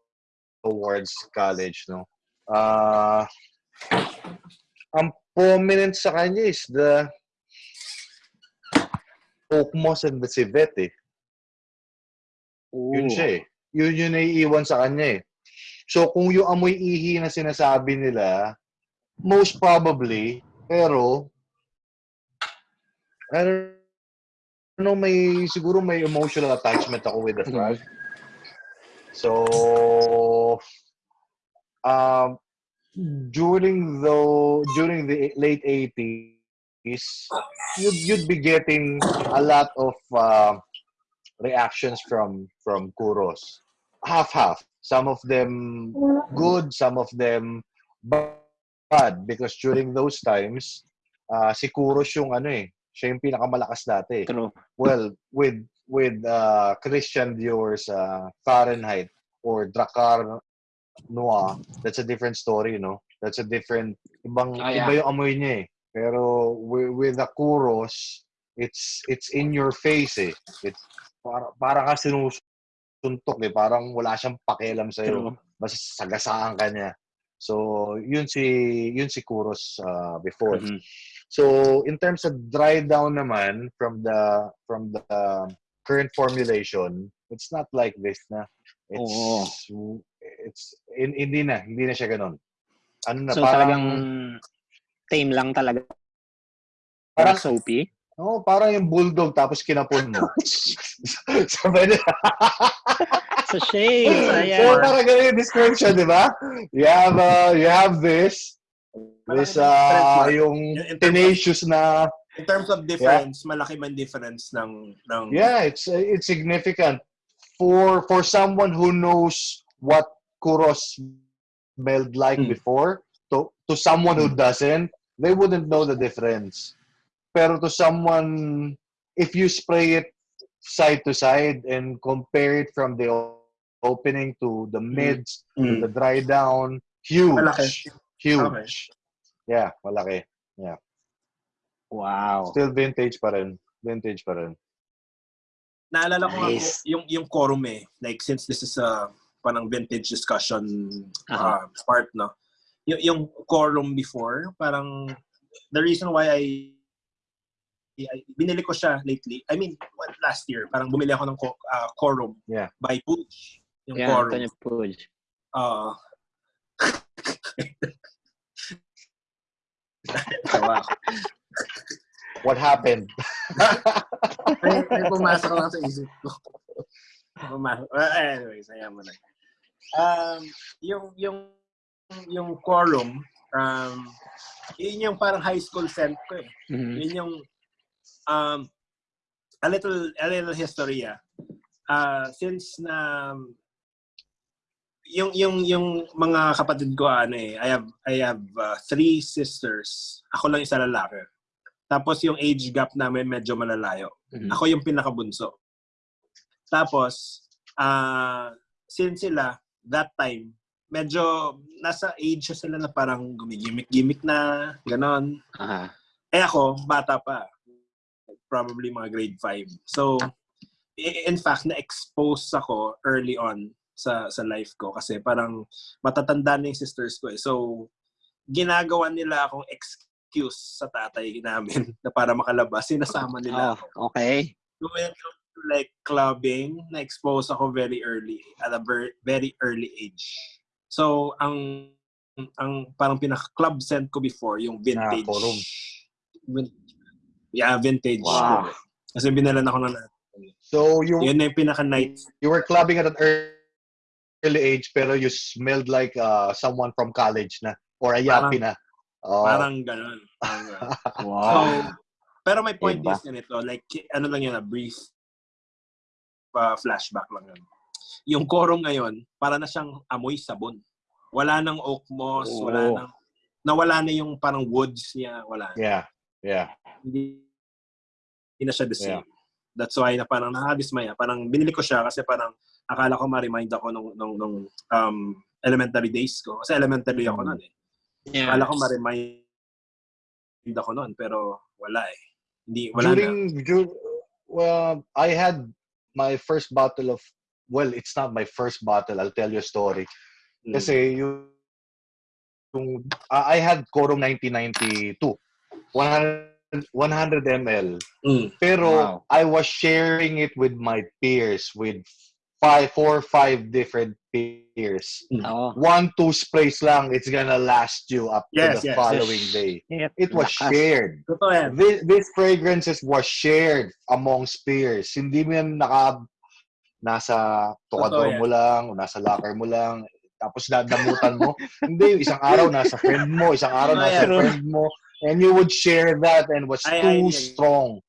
towards college, no. Uh, ang prominent sa kanya is the oak moss and the civet eh. Yun Ooh. siya eh. Yun yung naiiwan sa kanya eh. So, kung yung amoy ihi na sinasabi nila, most probably, pero, I don't know, may, siguro may emotional attachment ako with the frog. So, um, during the, during the late 80s, you'd, you'd be getting a lot of uh, reactions from from Kuros. Half half. Some of them good, some of them bad because during those times uh, si Kuros yung ano eh, siya yung pinakamalakas dati. True. Well, with with uh, Christian Dior's uh, Fahrenheit or Dracar Noir, that's a different story, know. That's a different ibang Ah, yeah. iba yung amoy niya eh. Pero with, with the Kuros, it's it's in your face eh. It para para ka sinusuntok eh, parang wala siyang pakialam sa True. Basta sagasaan ka niya. So, yun si yun si Kuros uh, before. Mhm. So, in terms of dry down naman from the from the current formulation, it's not like this na. It's it's in, hindi na, hindi na siya ganun. Ano na So, parang talagang tame lang talaga. Parang- soapy. oh, parang yung bulldog tapos kinapon mo. Sabi niya. Sa shades. so, parang ganun yung description, di ba? You have uh, you have this this uh, yung of- tenacious na In terms of difference, malaki man difference ng ng Yeah, it's it's significant for for someone who knows what Kuros smelled like Hmm. before. To to someone who doesn't, they wouldn't know the difference. Pero to someone, if you spray it side to side and compare it from the opening to the mids to Mm. the dry down, huge, Malaki. Huge. Yeah, malaki. Wow. Still vintage pa rin. Vintage pa rin. Naalala ko nga Nice. po, yung yung quorum eh. Like since this is a parang vintage discussion uh, part no. Yung yung quorum before, parang the reason why I, I binili ko siya lately. I mean, what, last year, parang bumili ako ng co- uh, quorum Yeah. by Pooch. Yung Yeah, quorum. Antonio Puig. Uh, Tawa ako. What happened? may, may pumasok lang sa isip ko. Pumasok. Uh, anyways, ayan mo na. Um, yung, yung, yung quorum, um, yun yung parang high school scent ko eh. Mhm. Yun yung, um, a little, a little history ah. Uh, since na, yung, yung, yung mga kapatid ko, ano eh, I have, I have uh, three sisters. Ako lang isa lalaki. Tapos yung age gap namin medyo malalayo. Mhm. Ako yung pinakabunso. Tapos, ah since sila, that time, medyo nasa age sila na parang gumigimik-gimik na, ganon. Aha. Eh ako, bata pa. Probably mga grade 5. So, i- in fact, na-expose ako early on sa sa life ko kasi parang matatanda na yung sisters ko eh. So, ginagawa nila akong excuse sa tatay namin na para makalabas. Sinasama nila Oh, okay. So, when, like clubbing, na-expose ako very early, at a ver- very early age. So, ang ang parang pinaka-club scent ko before, yung vintage. forum. Vin- yeah, vintage. Wow. Kasi binalan ako ng So you Yun na yung pinaka-night. you were clubbing at an early age pero you smelled like uh, someone from college na or a yappy na. Oh. Parang ganun. Parang ganun. So, Wow. pero my point Iba. is ganito, like, ano lang yun, a brief uh, flashback lang yun. Yung korong ngayon, para na siyang amoy sabon. Wala nang oak moss, wala Oo. nang, nawala na yung parang woods niya, wala. Yeah. Yeah. Hindi, hindi na siya the same. Yeah. That's why na parang nakadismaya. Parang binili ko siya kasi parang akala ko ma-remind ako nung, nung, nung um, elementary days ko. Kasi elementary ako noon eh. Yeah. Akala ko ma-remind ako noon, pero wala eh. Hindi, wala na. During dur- well, I had my first bottle of well, it's not my first bottle. I'll tell you a story. Mm. Kasi yung, yung I had Corong 1992. 100, 100 ml. Mm. Pero Wow. I was sharing it with my peers, with five, four, five different peers. Oo. One, two sprays lang, it's gonna last you up Yes, to the yes, following yes. day. Yeah. It was Lakas. shared. Totoo. This, this fragrances was shared amongst peers. Hindi mo yan naka, nasa tukador mo lang, o nasa locker mo lang, tapos dadamutan mo. Hindi, isang araw nasa friend mo, isang araw nasa friend mo, and you would share that and was Ay, too ay, ay. strong.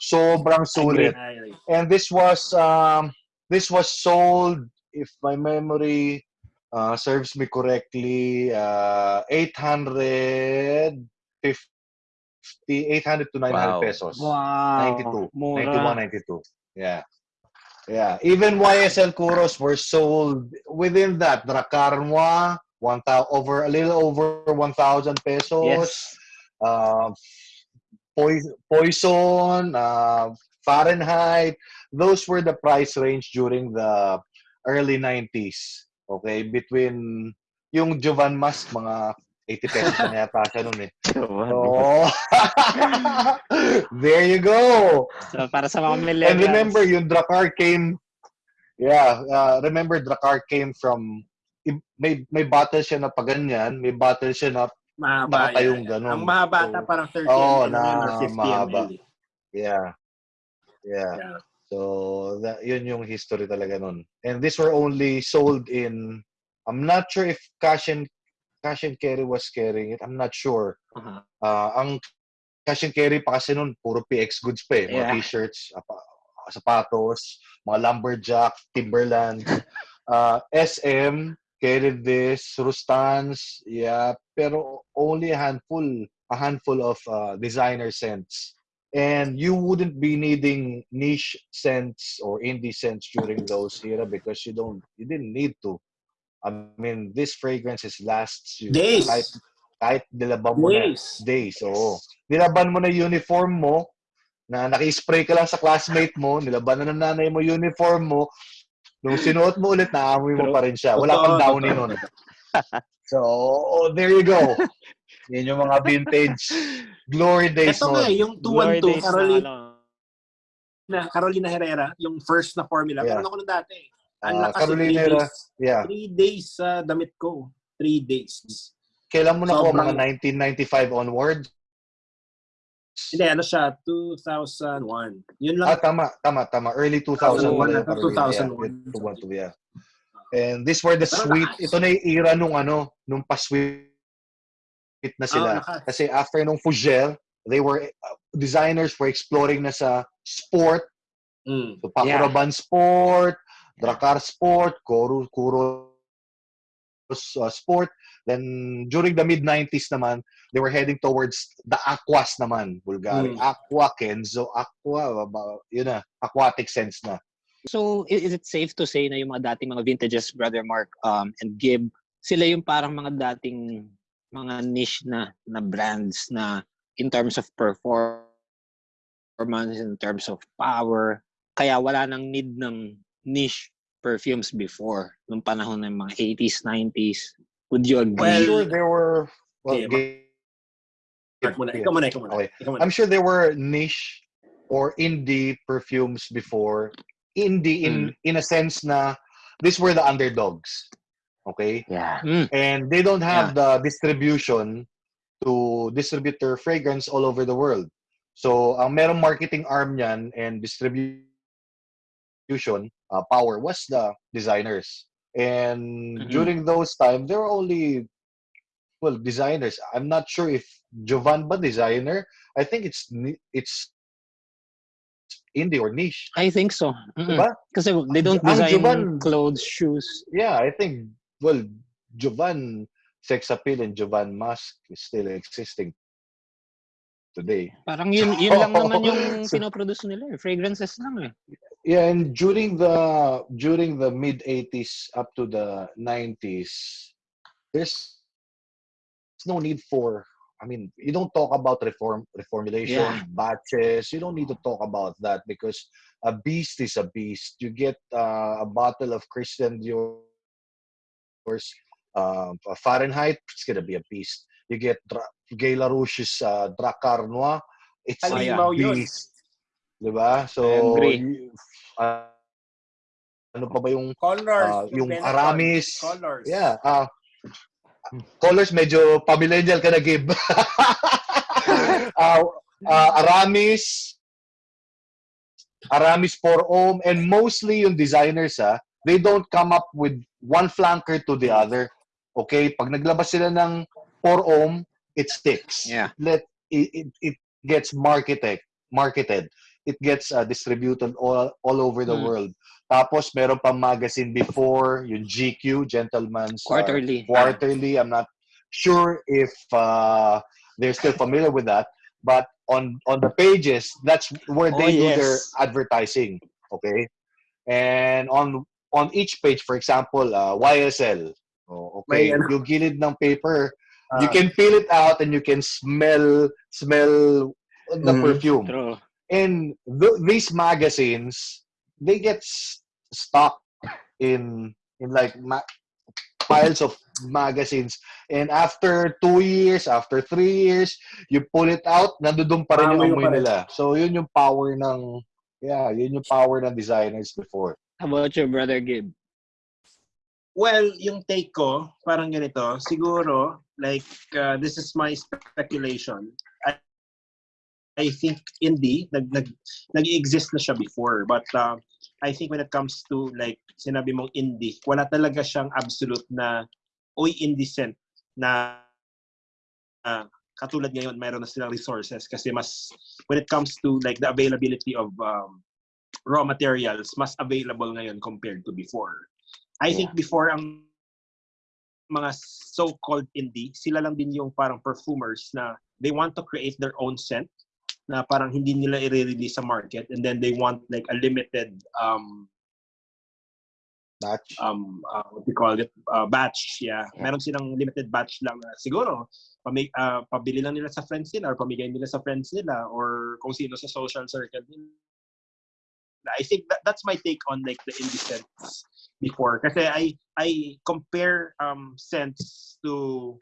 Sobrang sulit. Ay, ay. And this was um this was sold if my memory uh, serves me correctly uh 850 800 to 900 Wow. pesos. Wow. 92. Mura. 91 92. Yeah. Yeah, even YSL Kuros were sold within that. Dracar Noir, 1000 over a little over 1000 pesos. Yes. Uh, Poison, uh, Fahrenheit. Those were the price range during the early 90s. Okay, between yung Jovan Mask, mga 80 pesos na yata siya nun eh. Oh. there you go. So, para sa mga millennials. And remember, yung Dracar came, yeah, uh, remember Dracar came from, may, may bottle siya na paganyan, may bottle siya na, Mahaba Nakatayong yan. ganun. Ang mahaba ata So, parang 30 Oo, ml na or 50 mahaba. ml. yeah, yeah. Yeah. So, that, yun yung history talaga nun. And these were only sold in, I'm not sure if Cash and, Cash and Carry was carrying it. I'm not sure. Uh-huh. Uh, ang Cash and Carry pa kasi nun, puro PX goods pa eh. Mga Yeah. t-shirts, apa- sapatos, mga lumberjack, Timberland. Uh, SM carried this, Rustans, yeah, pero only a handful, a handful of uh, designer scents. And you wouldn't be needing niche scents or indie scents during those era because you don't, you didn't need to. I mean, this fragrances lasts you Days. kahit kahit nilaban mo na Days. days. Oo. Nilaban mo na uniform mo, na naki-spray ka lang sa classmate mo, nilaban na ng nanay mo uniform mo, nung sinuot mo ulit, naamoy mo pa rin siya. Wala kang downy nun. So, oh, there you go. Yan yung mga vintage glory days Ito nga, yung Glory 212, days na Carolina, ano. Carolina Herrera, yung first na formula. Yeah. Meron ako na dati. Ah, Ang lakas Carolina Herrera, days. Yeah. Three days sa damit ko. Three days. Kailan mo na ko? Sobrang- Mga 1995 onward? Hindi, ano siya, 2001. Yun lang. Ah, tama, tama, tama. Early 2000. 2001, Carolina, 2001. Yeah, 212, yeah. And these were the Pero sweet, lakas. ito na yung era nung ano, nung pa-sweet na sila. Lakas. Kasi after nung Fougere, they were, uh, designers were exploring na sa sport, Mm. so Pakuraban Sport, Dracar Sport, Kuro, Kuro uh, Sport. Then during the mid-90s naman, they were heading towards the aquas naman, Bulgari. Mm. Aqua, Kenzo, Aqua, yun na, aquatic sense na. So, is it safe to say na yung mga dating mga vintages, Brother Mark um, and Gib, sila yung parang mga dating mga niche na na brands na in terms of performance, in terms of power, kaya wala nang need ng niche perfumes before, nung panahon ng mga 80s, 90s. Would you agree? I'm Well, sure there were, well, Okay, ga- Mark muna. Ikaw muna, ikaw muna. Okay. Ikaw muna. I'm sure there were niche or indie perfumes before. Indie in Mm. in a sense na these were the underdogs. Okay? Yeah. Mm. And they don't have the distribution to distribute their fragrance all over the world. So, ang merong marketing arm niyan and distribution uh, power was the designers. And Mhm. during those times, there were only well designers. I'm not sure if Jovan ba designer. I think it's it's indie or niche. I think so. Mm-mm. Diba? Kasi they don't Ang design Jovan- clothes, shoes. Yeah, I think well Jovan sex appeal and Jovan mask is still existing today. Parang yun, yun lang naman yung So- pinoproduce nila. eh. Fragrances lang eh. Yeah, and during the during the mid 80s up to the 90s, there's no need for I mean, you don't talk about reform reformulation, Yeah. batches. You don't need to talk about that because a beast is a beast. You get uh, a bottle of Christian Dior's um, Fahrenheit, it's gonna be a beast. You get Dra- Gay Larouche's uh, Dracar Noir, it's a Halimaw yun. beast. Diba? So, uh, ano pa ba yung Colors. Ah, yung. Aramis. Colors. Yeah. Uh, colors medyo pamillennial ka na, Gib. uh, uh, Aramis, Aramis 4 ohm, and mostly yung designers, ah, they don't come up with one flanker to the other. Okay? Pag naglabas sila ng 4 ohm, it sticks. Yeah. Let it, it, it gets marketed. Marketed. It gets uh, distributed all, all over the Mm. world. Tapos meron pang magazine before, yung GQ, Gentleman's uh, Quarterly. quarterly. I'm not sure if uh, they're still familiar with that, but on on the pages, that's where Oh, they do their advertising. Okay, and on on each page, for example, uh, YSL. Oh, okay, May ano- yung gilid ng paper, you Ah. can peel it out and you can smell smell the Mm, perfume True. and th- these magazines they get stuck in in like ma- piles of magazines and after two years after three years you pull it out nandudun pa rin yung Amoy nila so yun yung power ng yeah yun yung power ng designers before How about your brother Gib? Well, yung take ko, parang ganito. Siguro, like, uh, this is my speculation. I, I think indie, nag, nag, nag-exist na siya before. But uh, I think when it comes to, like, sinabi mong indie, wala talaga siyang absolute na, oy, indie scent na uh, katulad ngayon, mayroon na silang resources kasi mas, when it comes to, like, the availability of um, raw materials, mas available ngayon compared to before. I think before ang mga so-called indie, sila lang din yung parang perfumers na they want to create their own scent na parang hindi nila i-release sa market and then they want like a limited um batch. um uh, what we call it uh, batch yeah. Meron silang limited batch lang na siguro pami, uh, pabili lang nila sa friends nila or pamigay nila sa friends nila or kung sino sa social circle nila I think that, that's my take on like the indie scents before. Kasi I I compare um scents to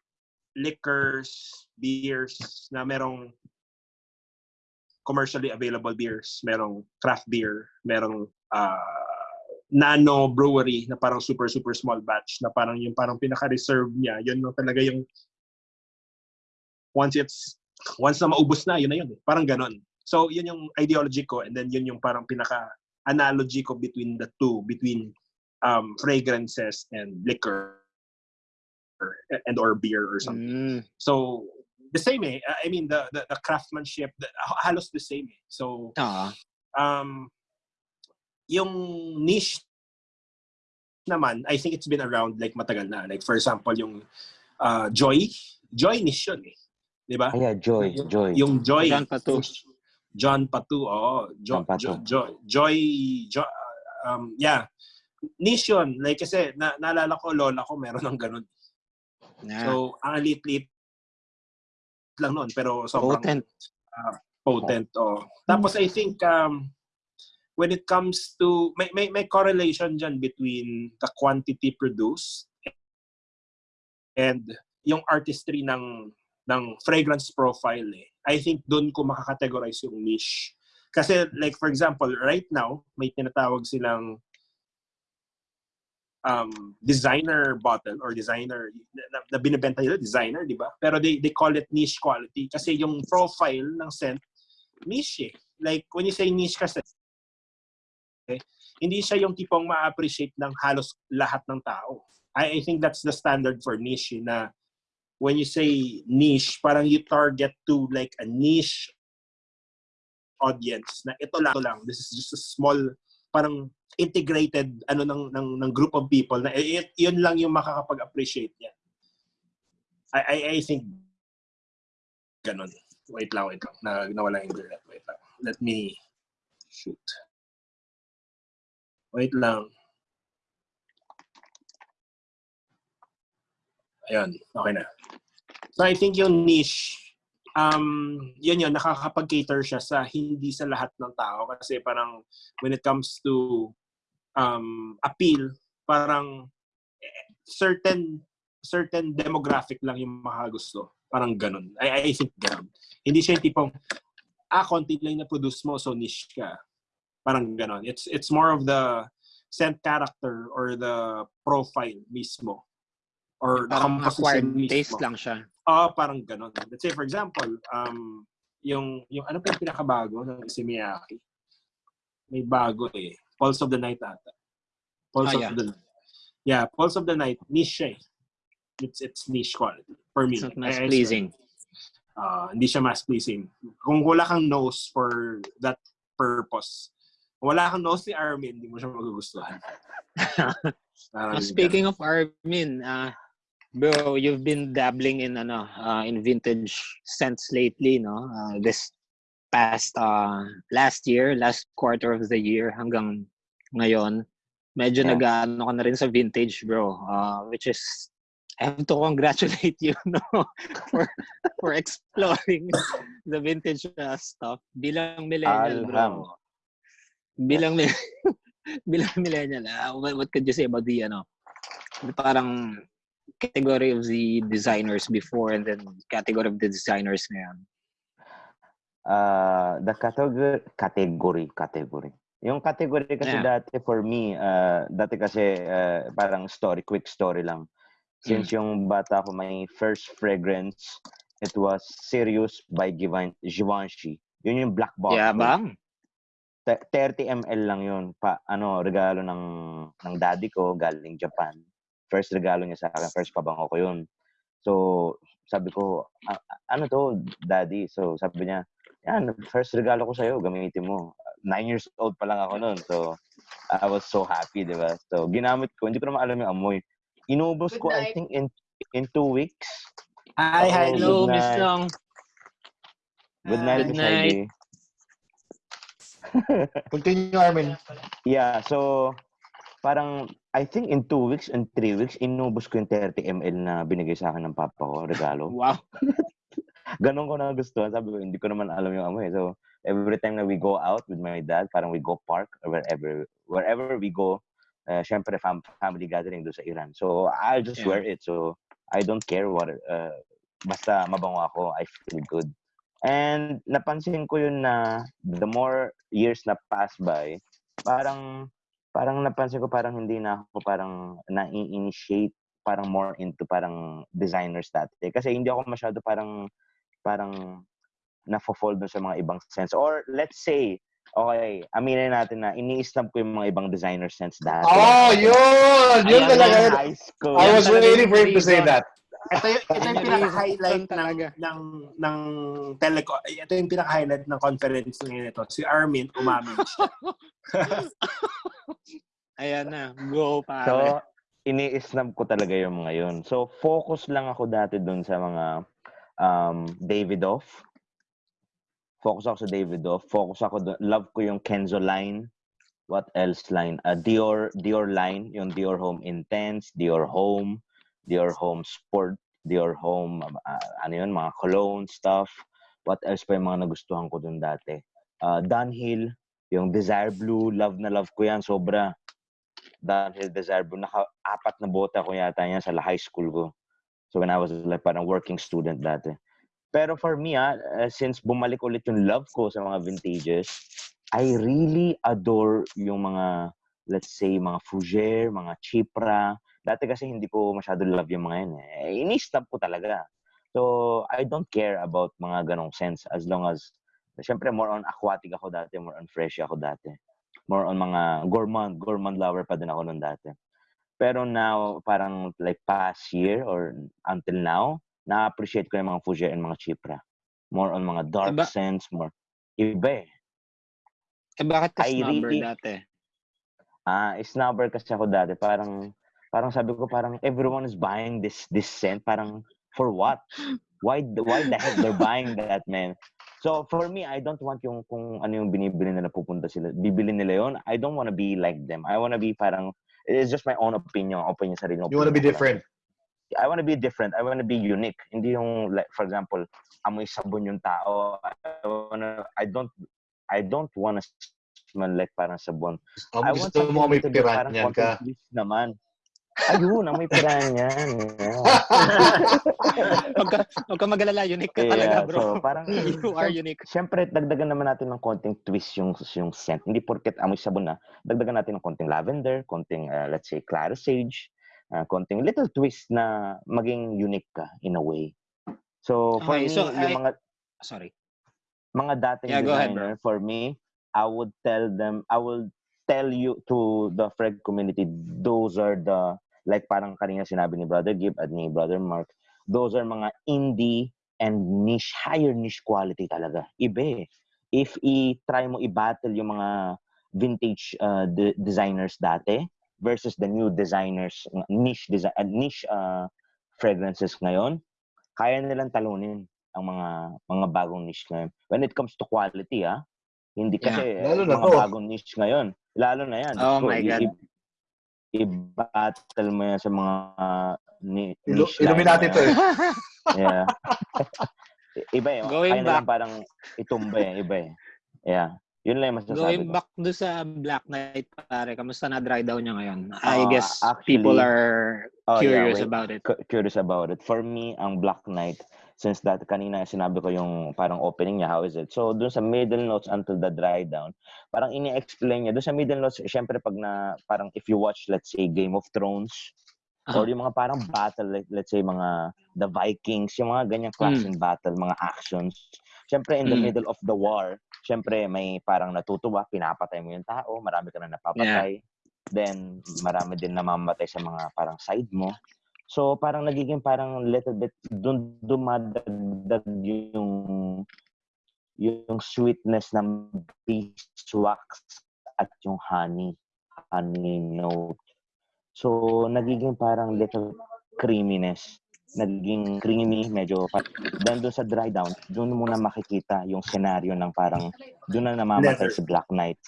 liquors beers na merong commercially available beers merong craft beer merong uh, nano brewery na parang super super small batch na parang yung parang pinaka-reserve niya. Yun yung talaga yung once it's once na maubos na yun na yun eh. parang ganon so yun yung ideology ko and then yun yung parang pinaka analogy ko between the two between um fragrances and liquor and or beer or something Mm. so the same eh I mean the the, the craftsmanship the, halos the same eh so Ah. um, yung niche naman, I think it's been around like matagal na. Like for example, yung uh, Joy. Joy niche yun eh. Di ba? Ah, yeah, Joy, Yung- Joy. Yung Joy. John Patu. John Patu, oo. Jo, John Patu. Jo, Jo, Joy, Jo, um, yeah. Niche yun. Like kasi, na, naalala ko, lola ko, meron ng ganun. Yeah. So, ang liit-liit lang nun. Pero sobrang Potent. potent. Oh. Tapos I think um, when it comes to may, may may correlation dyan between the quantity produced and yung artistry ng ng fragrance profile eh. I think doon ko makakategorize yung niche. Kasi like for example, right now, may tinatawag silang um, designer bottle or designer na, na binibenta nila designer, di ba? Pero they they call it niche quality kasi yung profile ng scent niche. eh. Like when you say niche kasi eh, hindi siya yung tipong ma-appreciate ng halos lahat ng tao. I, I think that's the standard for niche na when you say niche, parang you target to like a niche audience na ito lang, ito lang. This is just a small parang integrated ano ng ng, ng group of people na eh, yun lang yung makakapag-appreciate niya. I, I I think ganun. Wait lang, wait lang. Na, nawala yung internet. Wait lang. Let me shoot. Wait lang. Ayun, okay na. So I think yung niche, um, yun yun, nakakapag-cater siya sa hindi sa lahat ng tao. Kasi parang when it comes to um, appeal, parang certain certain demographic lang yung makagusto. Parang ganun. I, I think ganun. Hindi siya yung tipong, ah, konti lang na produce mo, so niche ka. Parang ganun. It's, it's more of the scent character or the profile mismo. Or Parang acquired taste lang siya. Ah, parang ganun. Let's say, for example, um, yung, yung ano pa yung pinakabago ng si Miyake? May bago eh. Pulse of the Night ata. Pulse Ah, yeah. of the Night. Yeah, Pulse of the Night, niche siya eh. It's, it's niche quality. For me. It's not mass pleasing. Ah, hindi siya mass pleasing. Kung wala kang nose for that purpose, wala kang nose ni Armin, hindi mo siya magugustuhan. Uh, speaking of Armin, uh, bro, you've been dabbling in ano, uh, in vintage scents lately, no? Uh, this past uh, last year, last quarter of the year hanggang ngayon, medyo Yeah. nag-ano ka na rin sa vintage, bro. Uh, which is I have to congratulate you no for for exploring the vintage uh, stuff bilang millennial, Alham. bro. Bilang bilang millennial, uh, what, what could you say about the ano, parang category of the designers before and then category of the designers ngayon? Uh, the category, category, category. Yung category kasi Yeah. dati for me, uh, dati kasi uh, parang story, quick story lang. Since yung bata ko, my first fragrance, it was Sirius by Givenchy. Yun yung black box. Yeah, bang? Te- 30 ml lang yun. Pa, ano, regalo ng, ng daddy ko galing Japan. First regalo niya sa akin, first pabango ko yun. So, sabi ko, "A- a- ano to, daddy? So, sabi niya, yan, first regalo ko sa'yo, gamitin mo. Nine years old pa lang ako noon. So, I was so happy, di ba? So, ginamit ko, hindi ko naman alam yung amoy. Inubos ko, I think, in in two weeks. Hi, hi, Oh, Hello, Miss. Long. Good Ah, night, Good Miss night. Heidi. Continue, Armin. Yeah, so parang I think in two weeks and three weeks, inubos ko yung 30 ml na binigay sa akin ng papa ko, regalo. Wow. Ganon ko na gusto. Sabi ko, hindi ko naman alam yung amoy. So, every time na we go out with my dad, parang we go park or wherever, wherever we go, uh, syempre fam- family gathering doon sa Iran. So, I'll just Yeah. wear it. So, I don't care what, uh, basta mabango ako, I feel good. And napansin ko yun na the more years na pass by, parang parang napansin ko parang hindi na ako parang na-initiate parang more into parang designers dati. Kasi hindi ako masyado parang parang na-fall dun sa mga ibang sense. Or let's say, okay, aminin natin na ini-snub ko yung mga ibang designer sense dati. Oh, yun! Yun talaga. High school. I was waiting for him to say that. Ito yung, ito yung pinaka-highlight ng, talaga. ng, ng teleco. Ito yung pinaka-highlight ng conference ngayon ito. Si Armin umamin siya. Ayan na. Go, pare. So, ini-snub ko talaga yung mga yun. So, focus lang ako dati dun sa mga um, Davidoff. Focus ako sa Davidoff. Focus ako dun. Love ko yung Kenzo line. What else line? Uh, Dior, Dior line. Yung Dior Home Intense, Dior Home, Dior Home Sport, Dior Home, uh, ano yun, mga cologne stuff. What else pa yung mga nagustuhan ko dun dati? Uh, Dunhill, yung Desire Blue, love na love ko yan, sobra. Dunhill Desire Blue, naka-apat na bota ko yata yan sa high school ko. So when I was like parang working student dati. Pero for me, ah, uh, since bumalik ulit yung love ko sa mga vintages, I really adore yung mga, let's say, mga Fougere, mga Chipra. Dati kasi hindi ko masyado love yung mga yan. Eh. Inistab ko talaga. So, I don't care about mga ganong sense as long as, syempre, more on aquatic ako dati, more on fresh ako dati. More on mga gourmand, gourmand lover pa din ako noon dati. Pero now, parang like past year or until now, na-appreciate ko yung mga Fougere and mga Chipra. More on mga dark Iba- scents, more. Iba eh. Eh, bakit ka snubber really- dati? Ah, snobber kasi ako dati. Parang, parang sabi ko, parang everyone is buying this this scent. Parang, for what? Why, why the heck they're buying that, man? So, for me, I don't want yung kung ano yung binibili nila pupunta sila. Bibili nila yun. I don't wanna be like them. I wanna be parang, it's just my own opinion. Opinion sarili You want to be different. I want to be different. I want to be unique. Hindi yung like for example, amoy sabon yung tao. I wanna I don't I don't want to smell like parang sabon. Um, I want gusto mo may to parang piranyan ka. naman. Ayun, amoy piranyan. Yeah. Huwag ka, huwag ka mag-alala, unique ka Yeah, talaga, bro. so parang you are unique. Siyempre, dagdagan naman natin ng konting twist yung yung scent. Hindi porket amoy sabon na, dagdagan natin ng konting lavender, konting uh, let's say clara sage, uh, konting little twist na maging unique ka in a way. So for Okay, me, so yung I- mga Sorry. mga dating Yeah, go ahead, designer for me, I would tell them, I will tell you to the Fred community, those are the, like parang kanina sinabi ni Brother Gib at ni Brother Mark, those are mga indie and niche, higher niche quality talaga. Iba eh. If i-try mo i-battle yung mga vintage uh, de- designers dati versus the new designers, niche, desi- uh, niche uh, fragrances ngayon, kaya nilang talunin ang mga mga bagong niche ngayon. When it comes to quality, ah, hindi Yeah. kasi Lalo na mga to. bagong niche ngayon. Lalo na yan. Oh Ko, my God. i- I-battle mo yan sa mga uh, ni- Ilu- Illuminati na to eh. Yeah. Iba eh. Going Kaya back. parang itumba eh. Iba eh. Yeah. Yun lang yung masasabi Going ko. back do sa Black Knight, pare, kamusta na dry down niya ngayon? Ah, I guess actually- people are Oh, yeah, curious wait. about it. cu- curious about it. For me, ang Black Knight, since that kanina sinabi ko yung parang opening niya, how is it? So, dun sa middle notes until the dry down, parang ini-explain niya. Dun sa middle notes, syempre pag na, parang if you watch, let's say, Game of Thrones, Ah. or yung mga parang battle, let's say, mga The Vikings, yung mga ganyang klaseng battle, mga actions. Syempre, in the Mm. middle of the war, syempre, may parang natutuwa, pinapatay mo yung tao, marami ka na napapatay. Then, marami din namamatay sa mga parang side mo. So, parang nagiging parang little bit, dun dumadagdag yung yung sweetness ng beeswax at yung honey, honey note. So, nagiging parang little creaminess. Nagiging creamy, medyo, then doon sa dry down, doon mo na makikita yung scenario ng parang, doon na namamatay Leather. si Black Knight.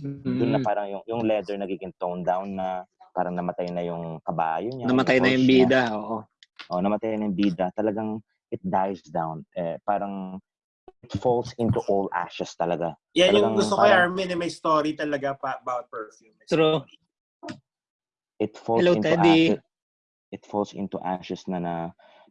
Doon na Mm. parang yung, yung leather nagiging toned down na, parang namatay na yung kabayo niya. Namatay na yung horse niya. bida, oo. Oh, namatay na yung bida. Talagang it dies down. Eh, parang it falls into all ashes talaga. Yan yung Talagang gusto ko, parang- Armin, na may story talaga pa about perfume. True. It falls Hello, into Teddy. ashes. It falls into ashes na na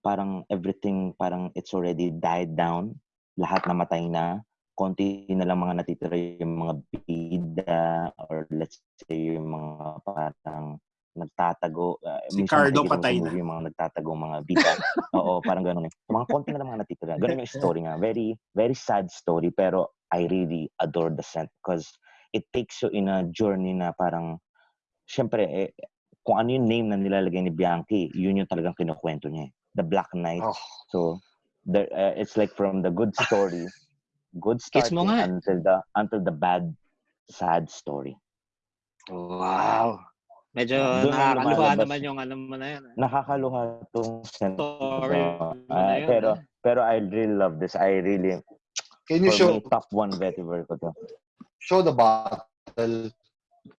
parang everything parang it's already died down. Lahat namatay na. Konti na lang mga natitira yung mga bida or let's say yung mga parang nagtatago. Uh, Si Cardo patay na. Yung mga nagtatago mga bida. Oo, parang ganun eh. Mga konti na lang mga natitira. Ganun yung story nga. Very, very sad story pero I really adore the scent because it takes you in a journey na parang syempre eh, kung ano yung name na nilalagay ni Bianchi, yun yung talagang kinukwento niya. eh. The Black Knight. Oh. So, there, uh, it's like from the good story, good starting until the until the bad, sad story. Wow. Medyo Doon na nakakaluha naman yung ano mo na yan. ah. Nakakaluha tong. Story na yun. pero pero I really love this. I really Can you show me top one vetiver ko to. show the bottle?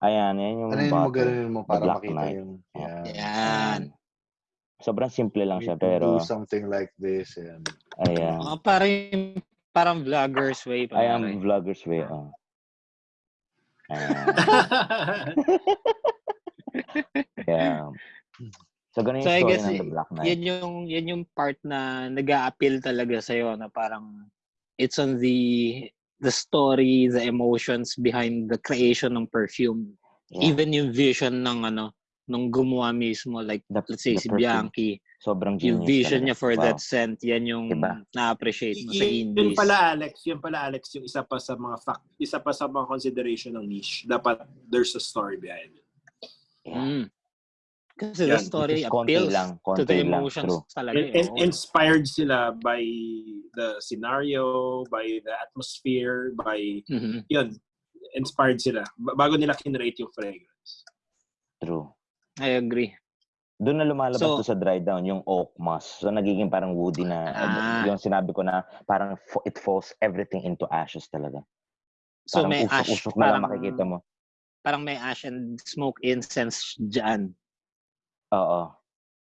Ayan, yan yung Ano yun mo bottle. ganun mo para Black makita Knight. yung yan. Yan. Sobrang simple lang siya pero do something like this. Yan. ayan. Mga parang, parang vlogger's way. I am pare. vlogger's way. Oh. Ayan. Yeah. So, ganun yung So, I story guess ng The Black Knight. yan yung yan yung part na nag-a-appeal talaga sa na parang it's on the the story, the emotions behind the creation ng perfume. Yeah. Even yung vision ng ano nung gumawa mismo like The- let's say the si perfume. Bianchi, Sobrang yung genius vision talaga. niya for Wow. that scent, yan yung Diba? na-appreciate mo sa Y- yun indies. pala Alex, yun pala Alex yung isa pa sa mga fact, isa pa sa mga consideration ng niche. Dapat there's a story behind it. Yeah. Mm. Kasi the Yan, story appeals lang, to the konti lang, emotions true. talaga. In- eh, in- inspired sila by the scenario, by the atmosphere, by Mhm. yun, inspired sila ba- bago nila kinrate yung fragrance. True. I agree. Doon na lumalabas So- to sa dry down yung oak moss. So nagiging parang woody na Ah. yung sinabi ko na parang fo- it falls everything into ashes talaga. So Parang may ash, usok-usok na lang parang, makikita mo. parang may ash and smoke incense dyan. Oo.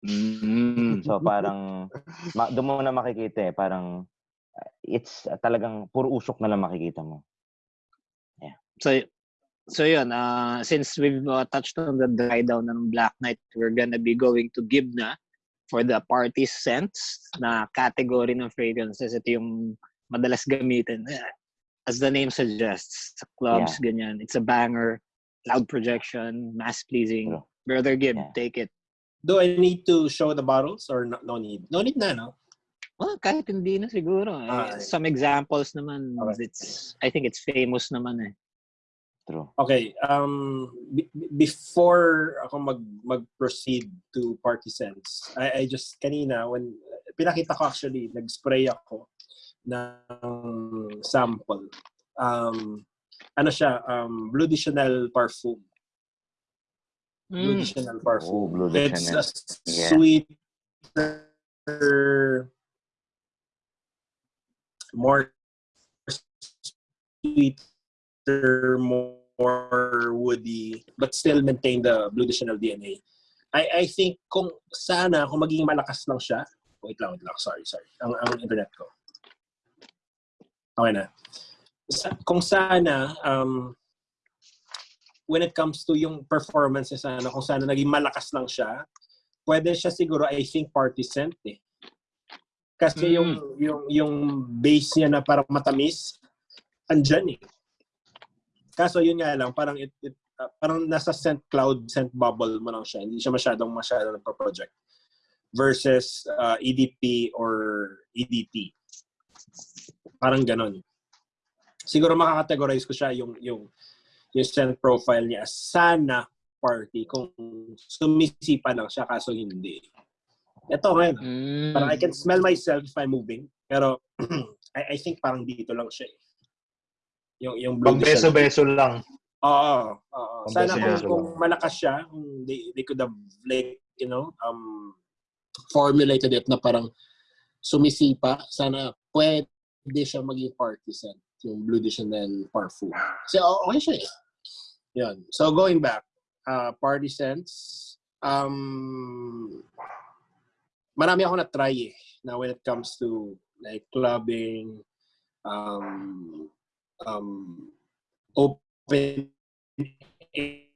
Mm. So parang ma- doon mo na makikita eh, parang uh, it's uh, talagang puro usok na lang makikita mo. So, so yun, uh, since we've uh, touched on the dry down ng Black Knight, we're gonna be going to Gibna for the party scents na category ng fragrances. Ito yung madalas gamitin. Eh, As the name suggests, sa clubs, ganyan. It's a banger, loud projection, mass-pleasing. True. Brother Gib, Yeah. take it. Do I need to show the bottles or no, no need? No need na, no? Well, kahit hindi na siguro. Eh, Ah, some examples naman, Okay. it's, I think it's famous naman eh. True. Okay, um, be- before ako mag, mag-proceed to party scents, I, I just, kanina, when, pinakita ko actually, nag-spray ako ng sample. Um, ano siya, um, Blue de Chanel parfum. Blue de Mm. Chanel parfum. Oh, Blue de It's Chanel. a Yeah. sweeter, more sweeter, more woody, but still maintain the Blue de Chanel DNA. I, I think kung sana, kung magiging malakas lang siya, wait lang, wait lang, sorry, sorry, ang, ang internet ko. Okay na. Sa, kung sana, um, when it comes to yung performance niya sana, kung sana naging malakas lang siya, pwede siya siguro, I think, party scent eh. Kasi Mm. yung, yung, yung base niya na parang matamis, andyan eh. Kaso yun nga lang, parang it, it uh, parang nasa scent cloud, scent bubble mo lang siya. Hindi siya masyadong masyadong nagpa-project. Versus uh, EDP or EDT. Parang ganon. Siguro makakategorize ko siya yung, yung, yung scent profile niya. Sana party kung sumisipa lang siya kaso hindi. Ito ngayon. Mm. Parang I can smell myself if I'm moving. Pero I, I think parang dito lang siya eh. Yung, yung blue Pang beso-beso lang. Oo. oo. Sana kung, kung malakas siya, kung they, they could have like, you know, um, formulated it na parang sumisipa, sana pwede siya maging party scent, yung Blue de Chanel parfum. Kasi okay siya eh. Yun. So going back, uh, party scents, um, marami ako na-try eh, na when it comes to like clubbing, um, um, open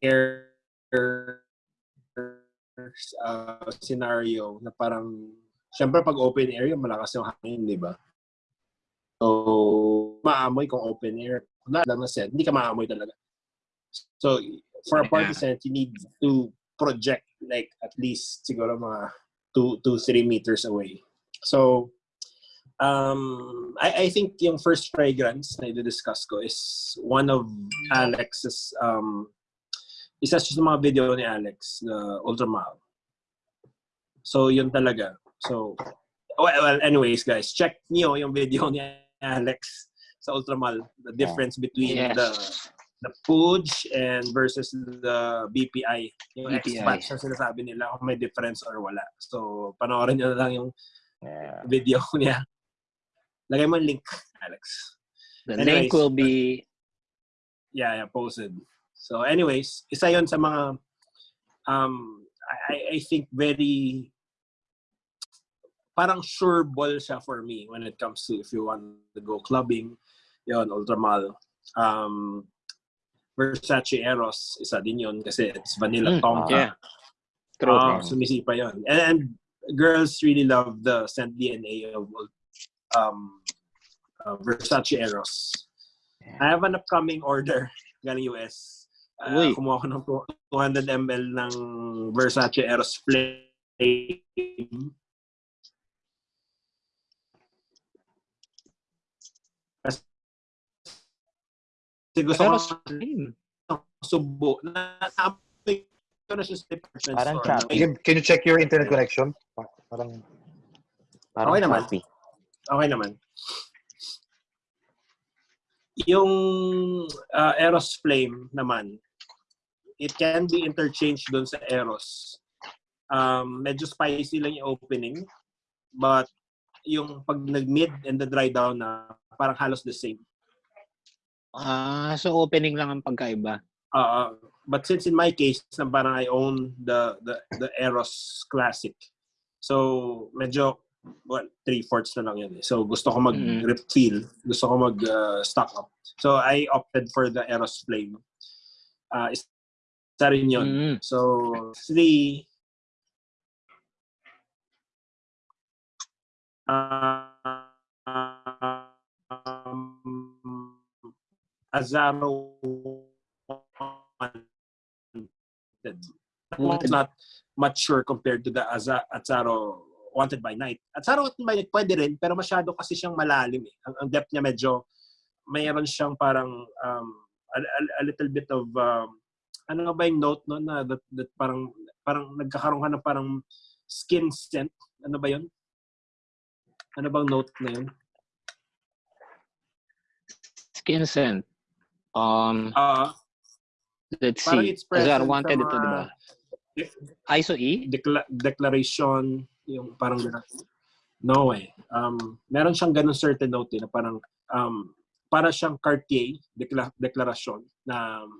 air uh, scenario na parang syempre pag open air yung malakas yung hangin, di ba? So, maamoy kung open air. Na lang na scent, hindi ka maamoy talaga. So, for a scent, you need to project like at least siguro mga 2 to 3 meters away. So, um, I, I think yung first fragrance na i-discuss ko is one of Alex's, um, isa sa mga video ni Alex, the Ultramal. So, yun talaga. So, well, well, anyways, guys, check niyo yung video ni Alex sa Ultramal. The difference between Yes. the the Puj and versus the BPI. Yung BPI. X-Batch na sinasabi nila kung may difference or wala. So, panoorin nyo na lang yung Yeah. video niya. Lagay mo yung link, Alex. The Anyways. link will be Yeah, yeah, posted. So anyways, isa yon sa mga um I, I think very parang sure ball siya for me when it comes to if you want to go clubbing, yon Ultramal. Um, Versace Eros, isa din yon kasi it's vanilla Mm, tonka. yeah. True. Ah, sumisipa yun. And, and girls really love the scent DNA of um, uh, Versace Eros. I have an upcoming order galing US. Uh, Uy. kumuha ko ng 200 ml ng Versace Eros Flame. Kasi gusto Pero ko same. subo. Na, na-apply ko na siya sa department Parang store. Shopee. Can, can you check your internet connection? Pa- Parang Parang Okay naman. Shopee. Okay naman. Yung uh, Eros Flame naman, it can be interchanged dun sa Eros. Um, medyo spicy lang yung opening, but yung pag nag-mid and the dry down na parang halos the same. Ah, so opening lang ang pagkaiba. Uh, but since in my case, na parang I own the, the, the Eros Classic. So, medyo, well, three-fourths na lang yun. eh. So, gusto ko Mm. mag-refill. Gusto ko mag-stock up. So, I opted for the Eros Flame. Uh, isa rin yun. Mm. So, three. Um, Azaro Wanted. Wanted. Not mature compared to the Aza- Azaro Wanted by Night. Azaro Wanted by Night pwede rin, pero masyado kasi siyang malalim. Eh. Ang, ang depth niya medyo, mayroon siyang parang um, a, a- a little bit of um, ano ba yung note no na that, that parang parang nagkakaroon ka ng parang skin scent. Ano ba 'yon? Ano bang note na 'yon? Skin scent. Um, Ah, let's see. it's Azar wanted ito, di ba? uh, ISO E? decla- declaration yung parang gano'n. No way. Um, meron siyang ganun certain note eh, na parang um, para siyang Cartier decla- declaration na um,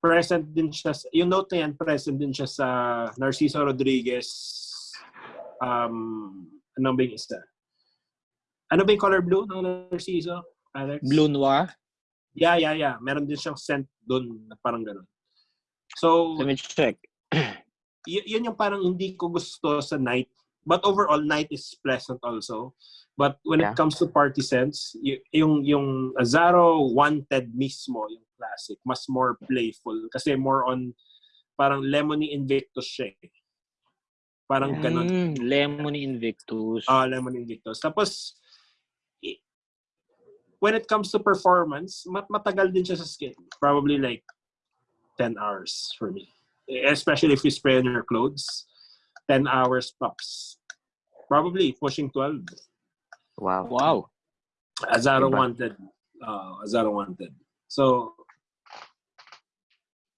present din siya sa, yung note na yan present din siya sa Narciso Rodriguez um ano ba yung isa? Ano ba yung color blue ng Narciso? Alex? Blue Noir? Yeah, yeah, yeah. Meron din siyang scent doon na parang ganun. So, Let me check. y- yun yung parang hindi ko gusto sa night. But overall, night is pleasant also. But when Yeah. it comes to party scents, y- yung yung Azaro Wanted mismo, yung classic, mas more playful. Kasi more on, parang lemony invictus siya eh. Parang ganun. Mm, Lemony Invictus. Ah, lemon invictus. Tapos, when it comes to performance, mat matagal din siya sa skin. Probably like 10 hours for me. Especially if you spray on your clothes. 10 hours tops. Probably pushing 12. Wow. wow. Azaro Diba? wanted. Uh, Azaro wanted. So,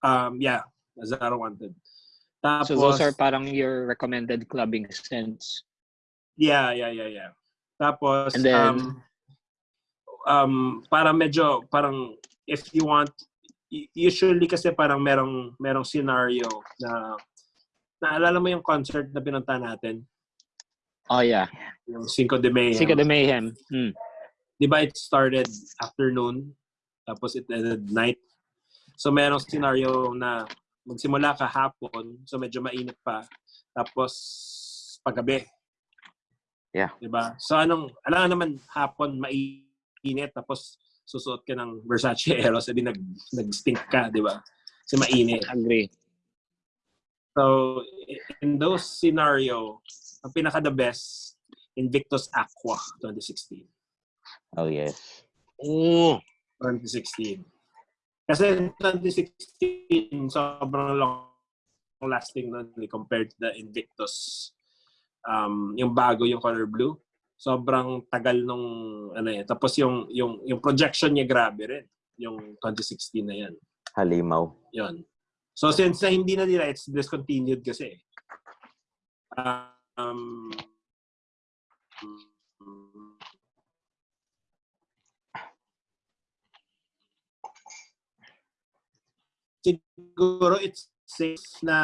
um, yeah, Azaro wanted. Tapos, So those are parang your recommended clubbing scents. Yeah, yeah, yeah, yeah. Tapos, And then- um, um, para medyo, parang, if you want, usually kasi parang merong, merong scenario na, naalala mo yung concert na pinunta natin? Oh yeah. Yung Cinco de Mayo. Cinco de Mayhem. Mm. Di ba it started afternoon, tapos it ended night. So merong scenario na magsimula ka hapon, so medyo mainit pa, tapos paggabi. Yeah. Di ba? So anong, alam naman hapon mainit, tapos susuot ka ng Versace Eros, edi nag, nag-stink ka, di ba? Kasi mainit. Agree. So, in those scenario, ang pinaka the best, Invictus Aqua 2016. Oh, yes. Oh. 2016. Kasi 2016, sobrang long lasting nun eh, compared to the Invictus. Um, yung bago, yung color blue. Sobrang tagal nung ano yan. Tapos yung yung yung projection niya grabe rin. Yung 2016 na yan. Halimaw. Yun. So since na hindi na nila, it's discontinued kasi. Um, siguro it's safe na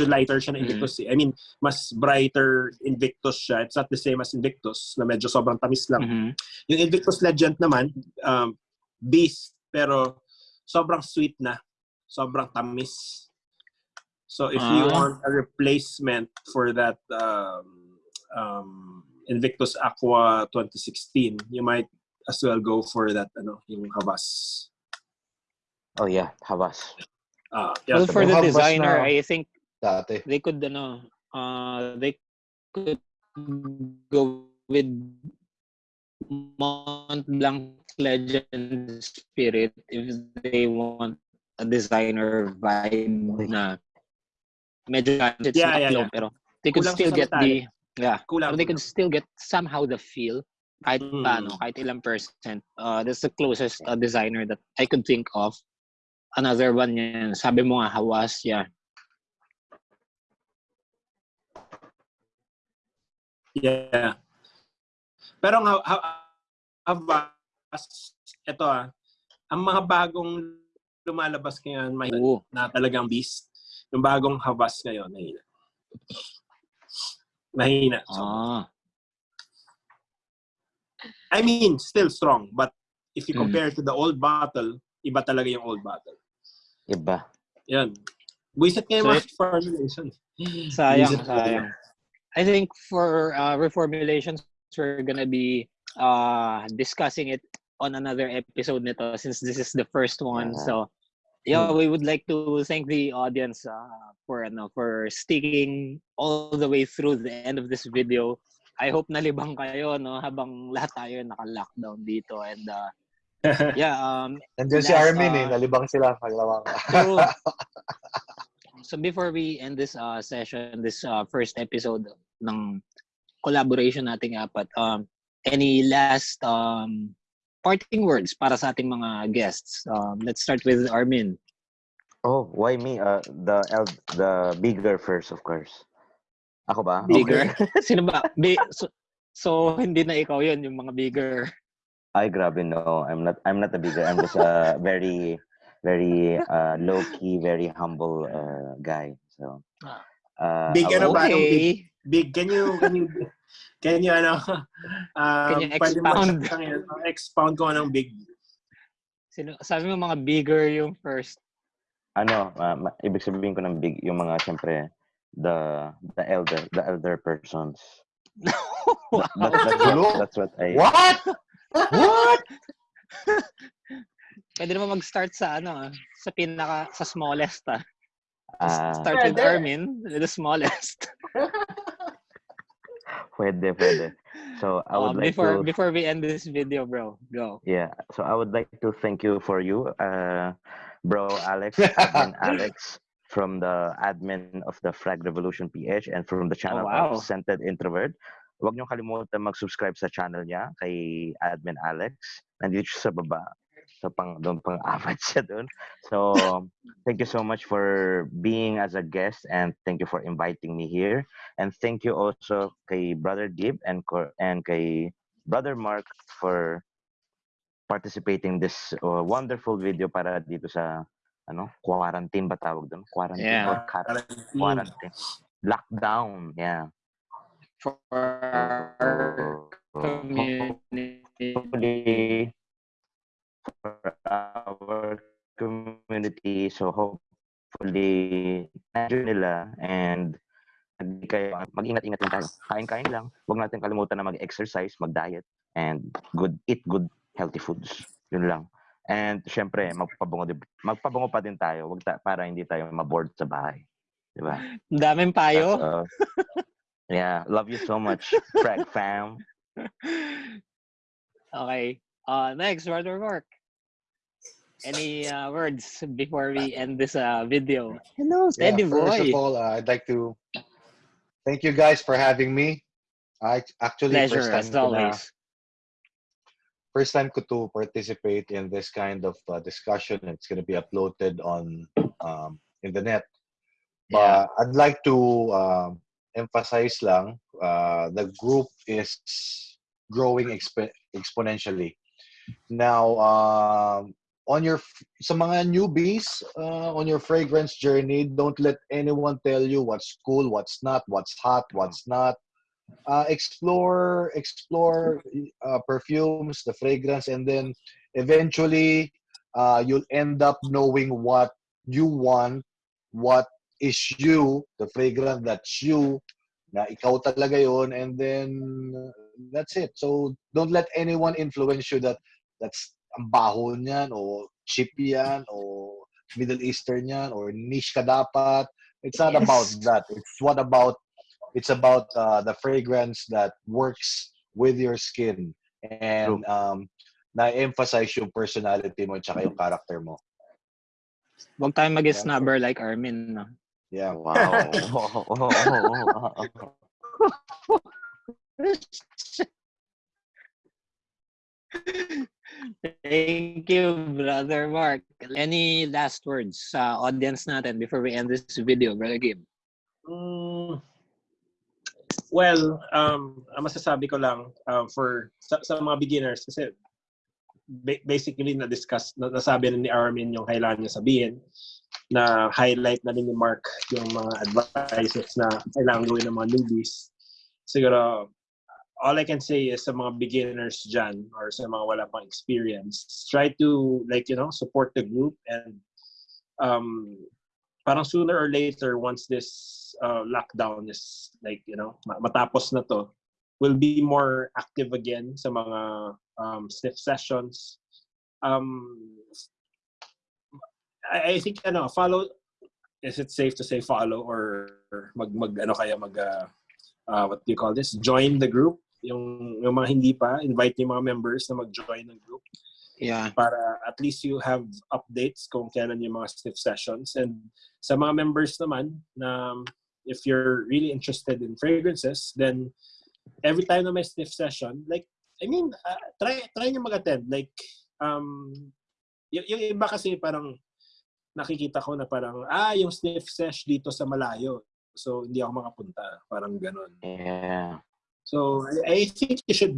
lighter siya na Mm. Invictus. eh. I mean, mas brighter Invictus siya. It's not the same as Invictus na medyo sobrang tamis lang. Mhm. Yung Invictus Legend naman, um, beast, pero sobrang sweet na. Sobrang tamis. So if you Ah. want a replacement for that um, um, Invictus Aqua 2016, you might as well go for that ano, yung Havas. Oh yeah, Havas. Ah, yeah, Well, for the designer, na- I think Dati. they could ano uh they could go with Mont Blanc Legend Spirit if they want a designer vibe na medyo it's Yeah, not yeah, low, yeah. pero they could Kulang still get the yeah Kulang. they could still get somehow the feel kahit Mm. paano kahit ilang percent uh that's the closest uh, designer that I could think of another one yan sabi mo nga Hawas yeah Yeah. Pero ha- Havas, ito ah, ang mga bagong lumalabas ngayon, may Oo. na talagang beast. Yung bagong Havas ngayon, mahina. Mahina. So, ah I mean, still strong, but if you Mm. compare to the old bottle, iba talaga yung old bottle. Iba. Yan. Buisit nga yung So, mga formulation. Sayang, sayang. I think for uh, reformulations, we're gonna be uh, discussing it on another episode nito since this is the first one. So, yeah, we would like to thank the audience uh, for ano for sticking all the way through the end of this video. I hope nalibang kayo no habang lahat tayo naka-lockdown dito and uh, yeah, um Nandiyan si Armin eh. uh, Nalibang sila. Maglawang. So, before we end this uh, session, this uh, first episode ng collaboration nating apat, um, any last um, parting words para sa ating mga guests? Um, let's start with Armin. Oh, why me? Uh, the the bigger first, of course. Ako ba? Bigger? Okay. Sino ba? Bi- so, so, hindi na ikaw yun, yung mga bigger. Ay, grabe, no. I'm not, I'm not a bigger. I'm just a very, very uh, low-key, very humble uh, guy. So, uh, Big ano ba? Okay. Big, can you, can you, can you, ano, um, Can you pwede mo expound? siyang- uh, expound ko anong big. Sino, sabi mo mga bigger yung first. ano, uh, ibig sabihin ko ng big, yung mga, syempre, the, the elder, the elder persons. wow. That, that's, what, that's what I, What? What? Pwede naman mag-start sa ano, sa pinaka, sa smallest ah. ah, Start with Pwede. Armin, the smallest. pwede, pwede. So, I would Um, like before to, before we end this video, bro, go. Yeah. So I would like to thank you for you, uh, bro Alex, admin Alex, from the admin of the Frag Revolution PH and from the channel wow. of Scented Introvert. Huwag niyong kalimutan mag-subscribe sa channel niya kay admin Alex. Nandito siya sa baba. So pang doon pang apat siya doon. So thank you so much for being as a guest and thank you for inviting me here. And thank you also kay Brother Dib and and kay Brother Mark for participating this uh, wonderful video para dito sa ano quarantine ba tawag doon quarantine Yeah. or Mm. quarantine lockdown yeah For our community. For our community. So hopefully nandiyan nila and hindi kayo mag-ingat-ingat lang tayo. Kain-kain lang. Huwag natin kalimutan na mag-exercise mag-diet and good eat good healthy foods. Yun lang. And syempre magpabango magpabango pa din tayo. Wag ta- para hindi tayo ma-bored sa bahay. Di ba? Daming payo. All. yeah. Love you so much Frag fam. Okay. Uh, next, Brother Mark. Any uh, words before we end this uh, video? Hello, Yeah, steady first boy. of all, uh, I'd like to thank you guys for having me. I actually Pleasure, first time as ko na- always. first time ko to participate in this kind of uh, discussion. It's going to be uploaded on um, in the net. Yeah. But I'd like to um, emphasize lang, uh, the group is growing exp- exponentially. Now, um, on your sa mga newbies uh, on your fragrance journey, don't let anyone tell you what's cool, what's not, what's hot, what's not. Uh, explore, explore uh, perfumes, the fragrance, and then eventually uh, you'll end up knowing what you want, what is you, the fragrance that's you, na ikaw talaga yon and then that's it. So don't let anyone influence you that that's ang baho niyan o cheap yan o Middle Eastern yan or niche ka dapat. It's not Yes. about that. It's what about it's about uh, the fragrance that works with your skin and um na-emphasize yung personality mo at yung character mo. Huwag tayong mag-snubber like Armin. No? Yeah. Wow. Thank you, Brother Mark. Any last words sa audience natin before we end this video, Brother Gabe? Mm, well, um, masasabi ko lang um, for sa, sa mga beginners kasi ba- basically na-discuss, na, nasabi na ni Armin yung kailangan niya sabihin na highlight na rin ni Mark yung mga advices na kailangan gawin ng mga newbies. Siguro, all I can say is sa mga beginners dyan or sa mga wala pang experience, try to like, you know, support the group and um, parang sooner or later once this uh, lockdown is like you know ma- matapos na to will be more active again sa mga um, sniff sessions. Um I, I think ano follow is it safe to say follow or mag mag ano kaya mag uh, uh, what do you call this? Join the group yung yung mga hindi pa invite yung mga members na mag-join ng group Yeah. para at least you have updates kung kailan yung mga sniff sessions. And sa mga members naman, na if you're really interested in fragrances, then every time na may sniff session, like, I mean, uh, try try nyo mag-attend. Like, um, y- yung iba kasi parang nakikita ko na parang, ah, yung sniff sesh dito sa malayo. So, hindi ako makapunta. Parang ganon. yeah. So, I, think you should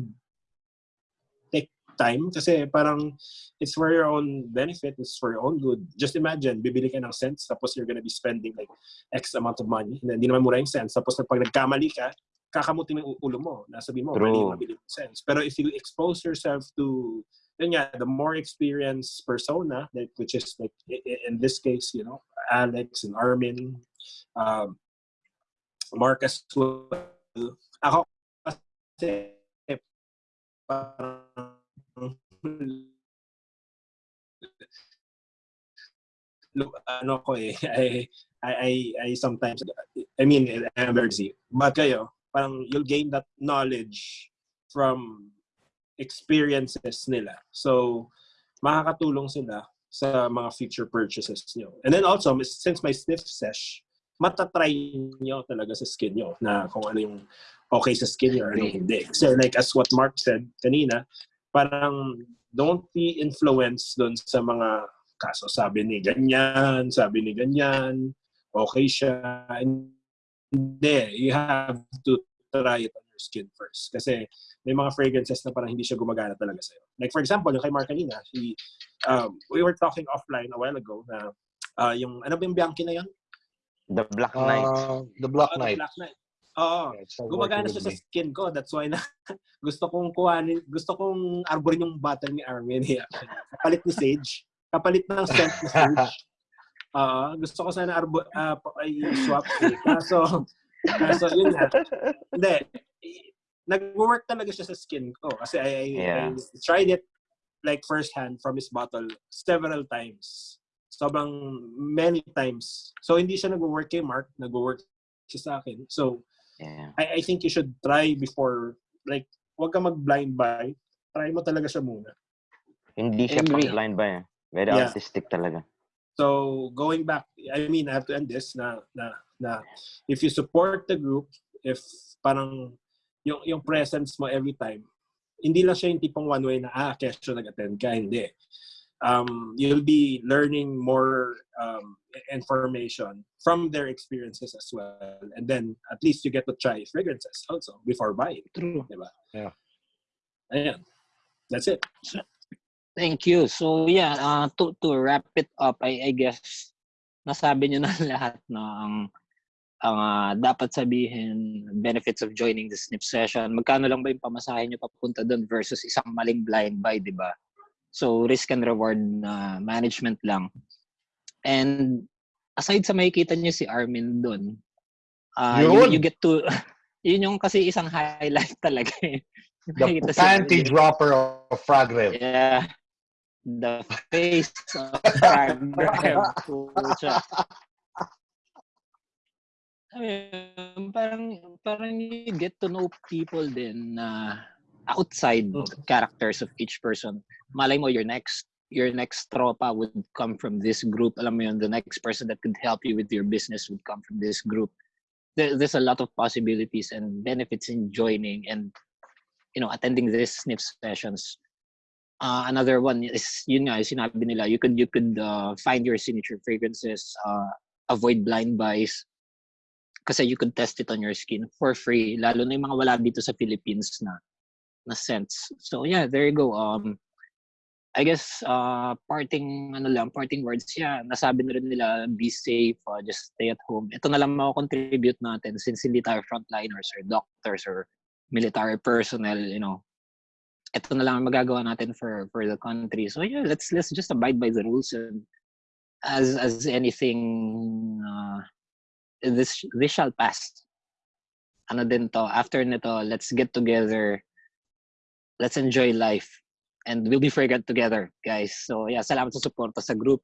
take time kasi parang it's for your own benefit, it's for your own good. Just imagine, bibili ka ng scents tapos you're gonna be spending like X amount of money. Hindi naman mura yung scents. Tapos pag nagkamali ka, kakamutin mo yung ulo mo. Nasabi mo, True. mali yung mabili yung scents. Pero if you expose yourself to yun nga, the more experienced persona, like, which is like in this case, you know, Alex and Armin, um, Mark as well. Ako kasi parang ano ko eh, I, I, I, sometimes, I mean, I'm busy. But kayo, parang you'll gain that knowledge from experiences nila. So, makakatulong sila sa mga future purchases nyo. And then also, since my sniff sesh, matatry nyo talaga sa skin nyo na kung ano yung okay sa skin nyo or ano hindi. Kasi like as what Mark said kanina, parang don't be influenced doon sa mga kaso. Sabi ni ganyan, sabi ni ganyan, okay siya. Hindi. You have to try it on your skin first. Kasi may mga fragrances na parang hindi siya gumagana talaga sa'yo. Like for example, yung kay Mark kanina, he, um, we were talking offline a while ago na uh, yung, ano ba yung Bianchi na yun? The Black Knight. Uh, the Black Oh, the Knight. Black Knight. Oo. Yeah, Gumagana siya sa skin ko. That's why na gusto kong kuhanin, gusto kong arborin yung bottle ni Armin. Yeah. Kapalit ni Sage. Kapalit ng scent ni Sage. Oo. gusto ko sana arbo, ay, swap. Eh. Kaso, kaso yun nga. Hindi. Nag-work talaga siya sa skin ko. Kasi I, I, Yeah. I tried it like firsthand from his bottle several times. Sobrang many times. So, hindi siya nag-work kay Mark. Nag-work siya sa akin. So, Yeah. I, I think you should try before, like, huwag ka mag-blind buy. Try mo talaga siya muna. Hindi siya Agree. blind ba eh. Very Yeah. artistic talaga. So, going back, I mean, I have to end this na, na, na if you support the group, if parang yung, yung presence mo every time, hindi lang siya yung tipong one way na, ah, kesyo nag-attend ka, hindi. Um, you'll be learning more um, information from their experiences as well. And then, at least you get to try fragrances also before buying. True. Diba? Yeah. Ayan. That's it. Thank you. So yeah, uh, to to wrap it up, I, I guess nasabi niyo na lahat na ang ang ah, dapat sabihin benefits of joining the snip session. Magkano lang ba yung pamasahe niyo papunta doon versus isang maling blind buy, 'di ba? So risk and reward na management lang. And aside sa makikita niyo si Armin doon, uh, you, Yun. you get to, yun yung kasi isang highlight talaga eh. The si panty dropper of Rev. Yeah. The face of Frag Pucha. Ayun, parang parang you get to know people din na outside Mm. characters of each person. Malay mo your next your next tropa would come from this group. Alam mo yun, the next person that could help you with your business would come from this group. There, there's a lot of possibilities and benefits in joining and you know attending these sniff sessions. Uh, another one is yun nga, sinabi nila, you could you could uh, find your signature fragrances, uh, avoid blind buys, kasi you could test it on your skin for free, lalo na yung mga wala dito sa Philippines na na scents. So yeah, there you go. Um, I guess uh, parting ano lang, parting words. Yeah, nasabi na rin nila, be safe, uh, just stay at home. Ito na lang mako-contribute natin since hindi tayo frontliners or doctors or military personnel, you know. Ito na lang ang magagawa natin for for the country. So yeah, let's let's just abide by the rules and as as anything uh, this this shall pass. Ano din to, after nito, let's get together. Let's enjoy life. And we'll be fragrant together, guys. So yeah, salamat sa suporta sa group.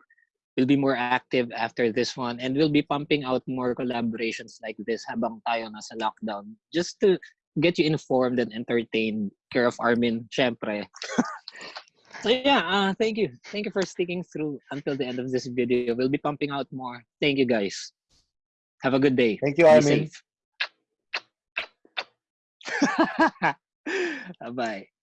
We'll be more active after this one and we'll be pumping out more collaborations like this habang tayo nasa lockdown. Just to get you informed and entertained. Care of Armin, syempre. so yeah, uh, thank you. Thank you for sticking through until the end of this video. We'll be pumping out more. Thank you guys. Have a good day. Thank you, Be Armin. safe. Bye-bye.